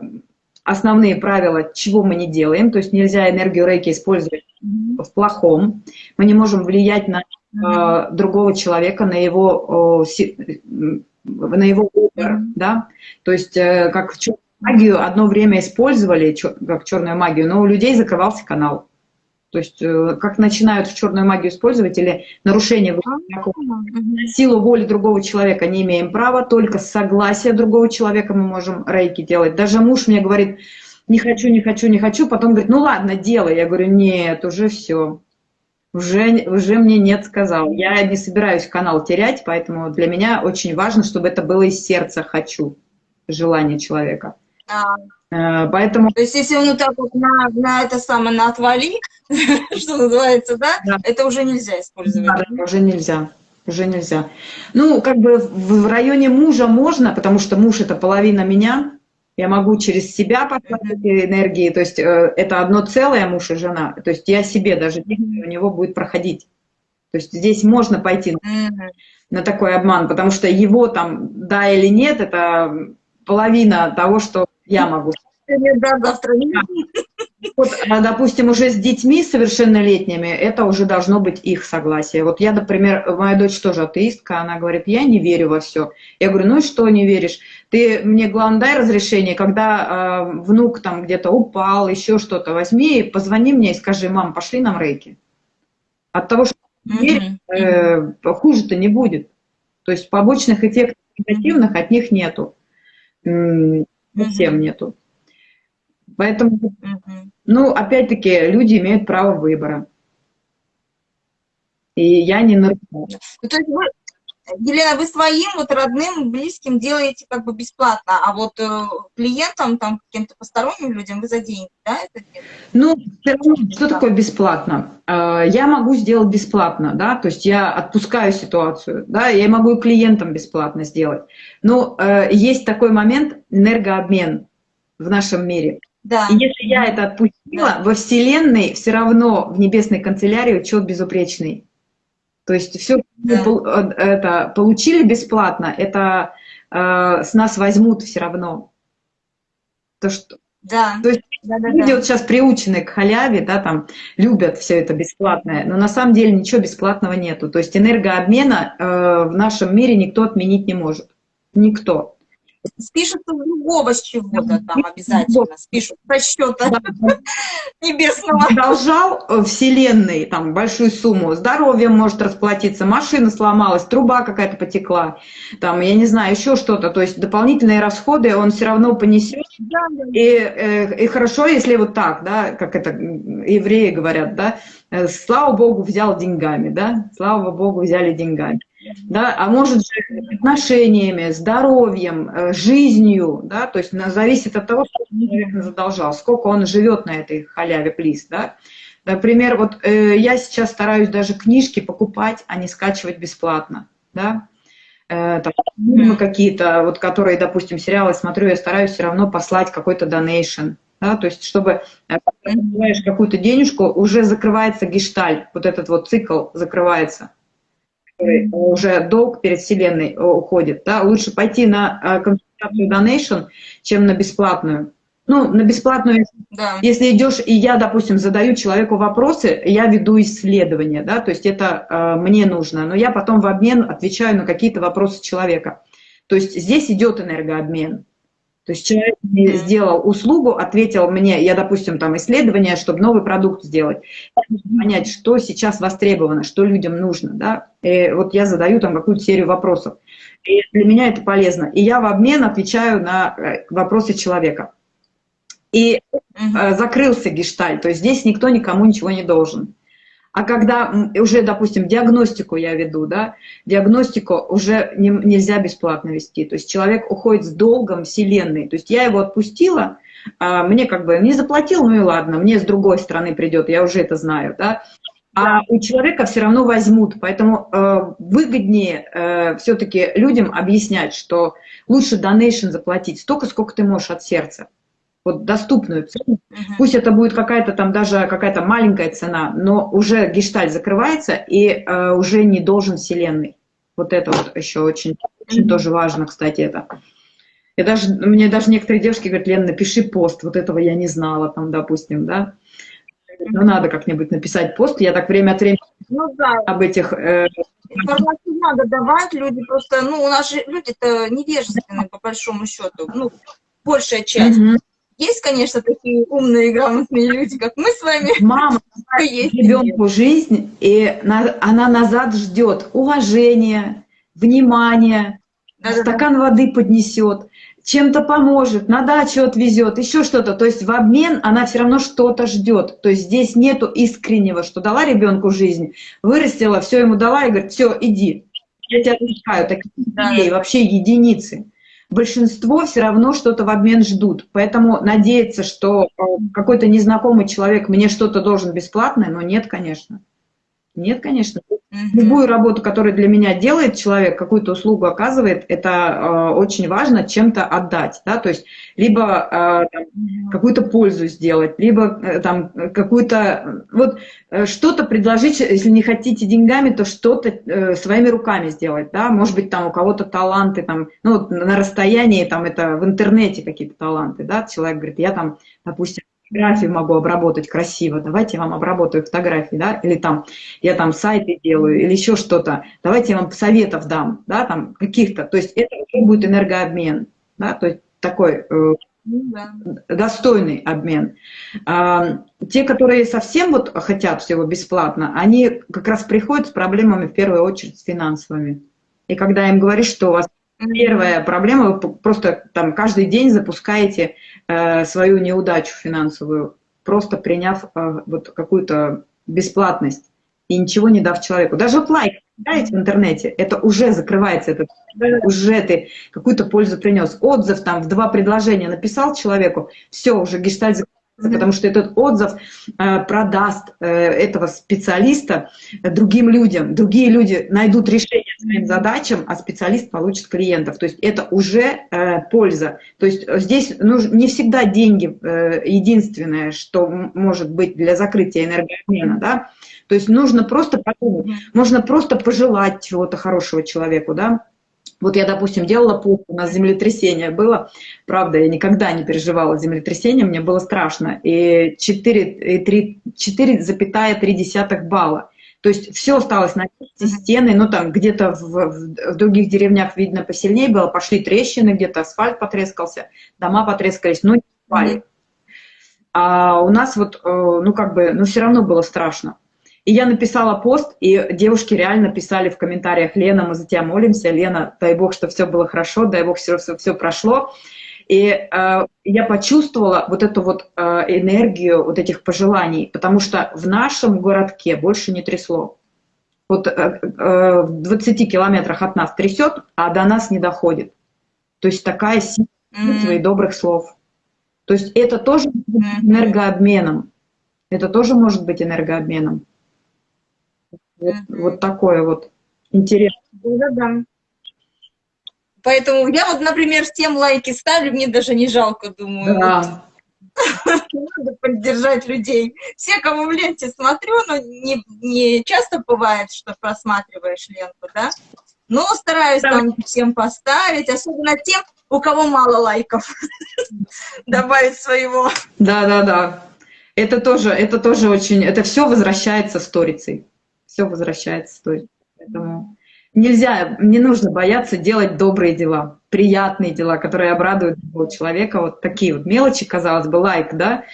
B: основные правила, чего мы не делаем. То есть нельзя энергию рейки использовать в плохом. Мы не можем влиять на э, другого человека, на его, э, на его выбор, да. То есть э, как магию одно время использовали, как черную магию, но у людей закрывался канал. То есть э, как начинают в черную магию использовать или нарушение силу воли другого человека не имеем права, только с согласия другого человека мы можем рейки делать. Даже муж мне говорит, не хочу, не хочу, не хочу, потом говорит, ну ладно, делай. Я говорю, нет, уже все. Уже, уже мне нет сказал. Я не собираюсь канал терять, поэтому для меня очень важно, чтобы это было из сердца «хочу», желание человека.
A: А, Э, поэтому... То есть, если он вот так вот на, на это самое, на отвали, что называется, да, да, это уже нельзя использовать.
B: Да, уже нельзя. Уже нельзя. Ну, как бы в районе мужа можно, потому что муж это половина меня. Я могу через себя послать эти энергии. То есть э, это одно целое муж и жена. То есть я себе даже у него будет проходить. То есть здесь можно пойти mm -hmm. на такой обман, потому что его там да или нет, это половина того, что я могу. Да, завтра Вот, а, допустим, уже с детьми совершеннолетними, это уже должно быть их согласие. Вот я, например, моя дочь тоже атеистка, она говорит, я не верю во все. Я говорю, ну и что не веришь? Ты мне, главное, дай разрешение, когда э, внук там где-то упал, еще что-то, возьми, позвони мне и скажи, мам, пошли нам рейки. От того, что mm -hmm. э, хуже-то не будет. То есть побочных эффектов негативных от них нету совсем нету. Поэтому, ну, опять-таки, люди имеют право выбора. И я не нарушаю. Ну, то есть
A: вы, Елена, вы своим вот родным, близким делаете как бы бесплатно, а вот э, клиентам, там, каким-то посторонним людям вы за деньги, да, это делаете?
B: Ну, что такое бесплатно? Э, я могу сделать бесплатно, да, то есть я отпускаю ситуацию, да, я могу и клиентам бесплатно сделать. Но э, есть такой момент энергообмен в нашем мире. Да. И если я это отпустила, да. во Вселенной все равно в небесной канцелярии учет безупречный. То есть все да. Э, это получили бесплатно, это э, с нас возьмут все равно. То, что, да. То есть да, да, люди да. вот сейчас приучены к халяве, да, там любят все это бесплатное, но на самом деле ничего бесплатного нету. То есть энергообмена э, в нашем мире никто отменить не может. Никто
A: спишут с другого с чего-то там обязательно, спишут со счета небесного.
B: Должал э, вселенной там большую сумму, здоровьем может расплатиться, машина сломалась, труба какая-то потекла, там, я не знаю, еще что-то, то есть дополнительные расходы он все равно понесет. И, э, и хорошо, если вот так, да, как это евреи говорят, да, э, слава Богу, взял деньгами, да, слава Богу, взяли деньгами да, а может же отношениями, здоровьем, э, жизнью, да, то есть зависит от того, сколько человек задолжал, сколько он живет на этой халяве плиз, да. Например, вот э, я сейчас стараюсь даже книжки покупать, а не скачивать бесплатно, да. Э, какие-то, вот которые, допустим, сериалы смотрю, я стараюсь все равно послать какой-то донейшн, да, то есть чтобы э, когда какую-то денежку, уже закрывается гешталь, вот этот вот цикл закрывается который уже долг перед Вселенной э, уходит, да, лучше пойти на э, консультацию donation, чем на бесплатную. Ну, на бесплатную, да. если идешь, и я, допустим, задаю человеку вопросы, я веду исследование, да, то есть это э, мне нужно, но я потом в обмен отвечаю на какие-то вопросы человека. То есть здесь идет энергообмен. То есть человек мне сделал услугу, ответил мне, я, допустим, там исследование, чтобы новый продукт сделать, понять, что сейчас востребовано, что людям нужно, да. И вот я задаю там какую-то серию вопросов. И для меня это полезно. И я в обмен отвечаю на э, вопросы человека. И э, закрылся гешталь, то есть здесь никто никому ничего не должен. А когда уже, допустим, диагностику я веду, да, диагностику уже не, нельзя бесплатно вести. То есть человек уходит с долгом вселенной. То есть я его отпустила, а мне как бы не заплатил, ну и ладно, мне с другой стороны придет, я уже это знаю, да. А у человека все равно возьмут, поэтому э, выгоднее э, все-таки людям объяснять, что лучше донейшн заплатить столько, сколько ты можешь от сердца вот доступную цену. Uh -huh. Пусть это будет какая-то там даже какая-то маленькая цена, но уже гешталь закрывается и э, уже не должен вселенной. Вот это вот еще очень, очень uh -huh. тоже важно, кстати, это. Я даже, мне даже некоторые девушки говорят, Лен, напиши пост, вот этого я не знала, там, допустим, да. Ну, надо как-нибудь написать пост, я так время от времени ну, да. об этих... Э...
A: Информацию надо давать, люди просто, ну, у нас же люди-то невежественные, по большому счету, ну, большая часть. Угу. Есть, конечно, такие умные и грамотные люди, как мы с вами.
B: Мама ребенку жизнь, и она назад ждет уважения, внимания, да, стакан да. воды поднесет, чем-то поможет, на дачу отвезет, еще что-то. То есть в обмен она все равно что-то ждет. То есть здесь нету искреннего, что дала ребенку жизнь, вырастила, все ему дала и говорит, все, иди. Я тебя отпускаю. Таких людей вообще единицы большинство все равно что-то в обмен ждут. Поэтому надеяться, что э, какой-то незнакомый человек мне что-то должен бесплатное, но нет, конечно. Нет, конечно. Любую работу, которую для меня делает человек, какую-то услугу оказывает, это э, очень важно чем-то отдать. Да? То есть либо э, какую-то пользу сделать, либо э, там какую-то... Вот э, что-то предложить, если не хотите деньгами, то что-то своими руками сделать. Да? Может быть, там у кого-то таланты, там, ну, вот на расстоянии, там это в интернете какие-то таланты. Да? Человек говорит, я там, допустим, фотографии могу обработать красиво, давайте я вам обработаю фотографии, да, или там я там сайты делаю, или еще что-то, давайте я вам советов дам, да, там каких-то, то есть это будет энергообмен, да, то есть такой э, ну да. достойный обмен. А, те, которые совсем вот хотят всего бесплатно, они как раз приходят с проблемами в первую очередь с финансовыми. И когда им говоришь, что у вас Первая проблема, вы просто там каждый день запускаете э, свою неудачу финансовую, просто приняв э, вот какую-то бесплатность и ничего не дав человеку. Даже лайк ставите в интернете, это уже закрывается, это уже ты какую-то пользу принес. Отзыв там в два предложения написал человеку, все, уже гештальт закрывается потому что этот отзыв э, продаст э, этого специалиста другим людям. Другие люди найдут решение своим задачам, а специалист получит клиентов. То есть это уже э, польза. То есть здесь нужно, не всегда деньги единственное, что может быть для закрытия энергообмена. Да? То есть нужно просто подумать, можно просто пожелать чего-то хорошего человеку, да, вот я, допустим, делала пост, у нас землетрясение было, правда, я никогда не переживала землетрясение, мне было страшно, и 4,3 балла. То есть все осталось на месте, стены, ну там где-то в, в других деревнях, видно, посильнее было, пошли трещины, где-то асфальт потрескался, дома потрескались, но не упали. А у нас вот, э, ну как бы, ну все равно было страшно. И я написала пост, и девушки реально писали в комментариях, Лена, мы за тебя молимся, Лена, дай Бог, что все было хорошо, дай Бог, все, все, все прошло. И э, я почувствовала вот эту вот э, энергию вот этих пожеланий, потому что в нашем городке больше не трясло. Вот э, э, в 20 километрах от нас трясет, а до нас не доходит. То есть такая сила mm-hmm. добрых слов. То есть это тоже энергообменом. Это тоже может быть энергообменом. Вот, вот такое вот интересно. Да-да.
A: Поэтому я вот, например, всем лайки ставлю, мне даже не жалко, думаю. Да. Надо поддержать людей. Все, кому в ленте смотрю, но не, не часто бывает, что просматриваешь ленту, да? Но стараюсь да. там всем поставить, особенно тем, у кого мало лайков, добавить своего.
B: Да-да-да. Это тоже, это тоже очень, это все возвращается сторицей все возвращается. То есть, поэтому нельзя, не нужно бояться делать добрые дела, приятные дела, которые обрадуют человека. Вот такие вот мелочи, казалось бы, лайк, да,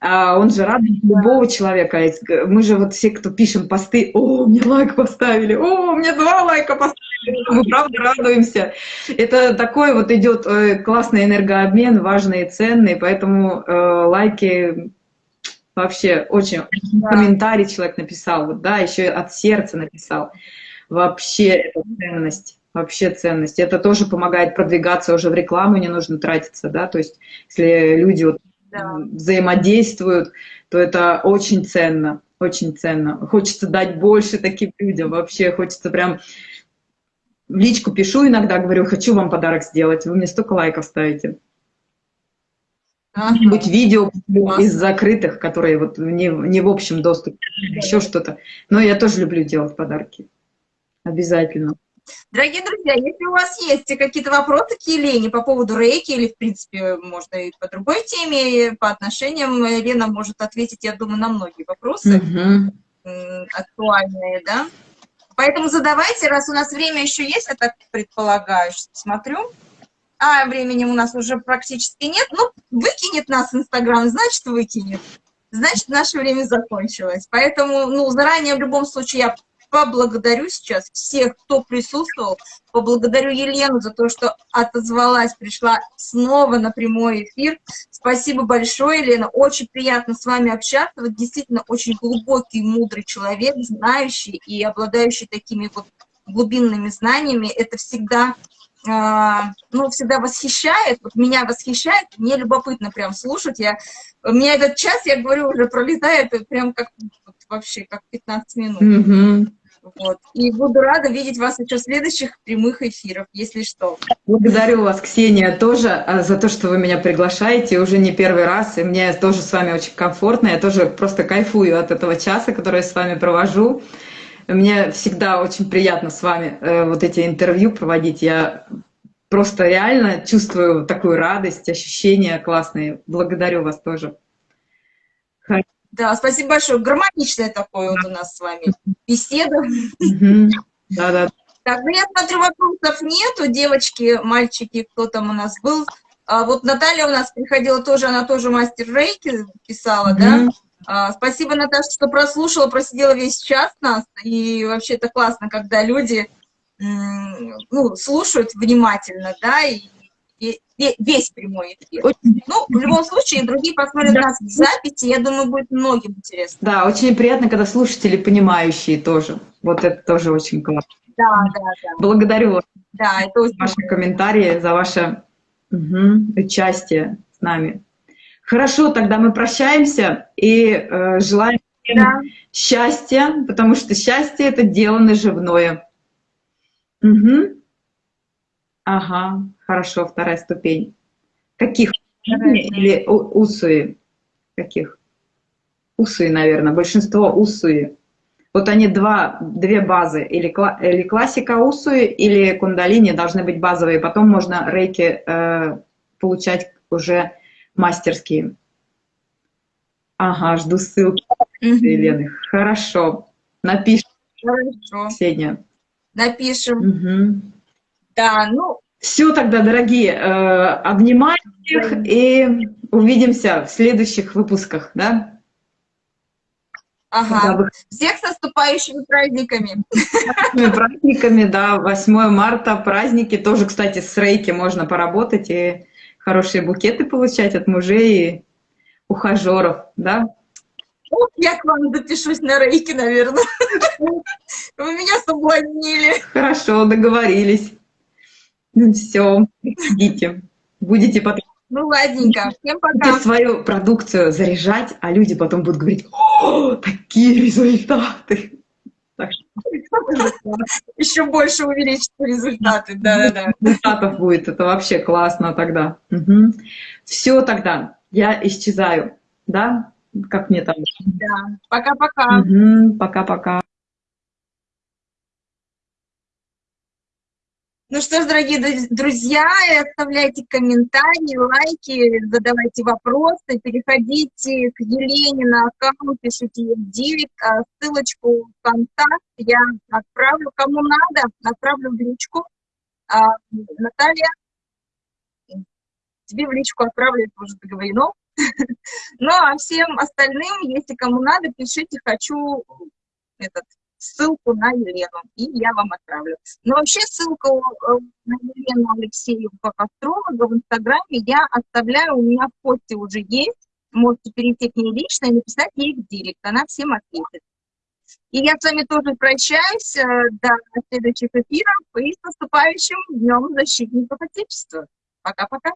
B: а он же радует любого человека. Мы же вот все, кто пишем посты, о, мне лайк поставили, о, мне два лайка поставили, мы правда радуемся. Это такой вот идет э, классный энергообмен, важный и ценный, поэтому э, лайки Вообще очень да. комментарий человек написал, вот, да, еще от сердца написал. Вообще это ценность, вообще ценность. Это тоже помогает продвигаться уже в рекламу, не нужно тратиться, да, то есть если люди вот да. взаимодействуют, то это очень ценно, очень ценно. Хочется дать больше таким людям, вообще хочется прям в личку пишу иногда, говорю, хочу вам подарок сделать, вы мне столько лайков ставите. Какие-нибудь видео из закрытых, которые вот не, не в общем доступе, еще что-то. Но я тоже люблю делать подарки. Обязательно.
A: Дорогие друзья, если у вас есть какие-то вопросы к Елене по поводу рейки, или, в принципе, можно и по другой теме, по отношениям, Елена может ответить, я думаю, на многие вопросы угу. актуальные, да? Поэтому задавайте, раз у нас время еще есть, я так предполагаю, что смотрю. А времени у нас уже практически нет. Ну, выкинет нас Инстаграм, значит, выкинет. Значит, наше время закончилось. Поэтому, ну, заранее в любом случае я поблагодарю сейчас всех, кто присутствовал, поблагодарю Елену за то, что отозвалась, пришла снова на прямой эфир. Спасибо большое, Елена, очень приятно с вами общаться, вы действительно очень глубокий, мудрый человек, знающий и обладающий такими вот глубинными знаниями, это всегда ну, всегда восхищает, вот меня восхищает, мне любопытно прям слушать, я, у меня этот час, я говорю, уже пролетает прям как вот, вообще, как 15 минут. Mm -hmm. Вот. И буду рада видеть вас еще в следующих прямых эфирах, если что.
B: Благодарю вас, Ксения, тоже а, за то, что вы меня приглашаете уже не первый раз. И мне тоже с вами очень комфортно. Я тоже просто кайфую от этого часа, который я с вами провожу. Мне всегда очень приятно с вами э, вот эти интервью проводить. Я просто реально чувствую такую радость, ощущения классные. Благодарю вас тоже.
A: Да, спасибо большое. Гармоничная такое вот у нас с вами беседа. Да, да. Так, ну я смотрю, вопросов нету, девочки, мальчики, кто там у нас был. А вот Наталья у нас приходила тоже, она тоже мастер рейки писала, да? А, спасибо, Наташа, что прослушала, просидела весь час нас. И вообще это классно, когда люди ну, слушают внимательно, да, и весь прямой эфир. Очень... Ну, в любом случае, другие посмотрят да. нас в записи, я думаю, будет многим интересно.
B: Да, очень приятно, когда слушатели понимающие тоже. Вот это тоже очень классно. Да, да, да. Благодарю вас да, это очень за ваши комментарии, за ваше угу, участие с нами. Хорошо, тогда мы прощаемся и э, желаем да. счастья, потому что счастье — это дело наживное. Угу. Ага, хорошо, вторая ступень. Каких? Или усуи? Каких? Усуи, наверное, большинство усуи. Вот они два, две базы, или, или классика усуи, или кундалини должны быть базовые, потом можно рейки э, получать уже мастерские. Ага, жду ссылки Елены. Хорошо, напишем. Хорошо. Ксения.
A: Напишем. Угу. Да, ну...
B: Все тогда, дорогие, э, обнимаю всех и увидимся в следующих выпусках, да?
A: Ага. Вы... Всех с наступающими праздниками.
B: Праздниками, да, 8 марта, праздники. Тоже, кстати, с рейки можно поработать и хорошие букеты получать от мужей и ухажеров, да?
A: Я к вам запишусь на рейки, наверное. Вы меня соблазнили.
B: Хорошо, договорились. Ну все, идите. Будете потом
A: ну, ладненько. Всем пока. Будете
B: свою продукцию заряжать, а люди потом будут говорить, о, такие результаты.
A: Еще больше увеличить результаты, да-да-да.
B: Результатов будет, это вообще классно тогда. Угу. Все тогда, я исчезаю, да? Как мне там?
A: Да, пока-пока.
B: Угу.
A: Ну что ж, дорогие друзья, оставляйте комментарии, лайки, задавайте вопросы, переходите к Елене на аккаунт, пишите ей в директ, а ссылочку в контакт я отправлю, кому надо, отправлю в личку. А, Наталья, тебе в личку отправлю, это уже договорено. Ну, а всем остальным, если кому надо, пишите «хочу этот ссылку на Елену, и я вам отправлю. Но вообще ссылку э, на Елену Алексееву как астролога в Инстаграме я оставляю, у меня в посте уже есть, можете перейти к ней лично и написать ей в директ, она всем ответит. И я с вами тоже прощаюсь э, до следующих эфиров и с наступающим Днем Защитников Отечества. Пока-пока.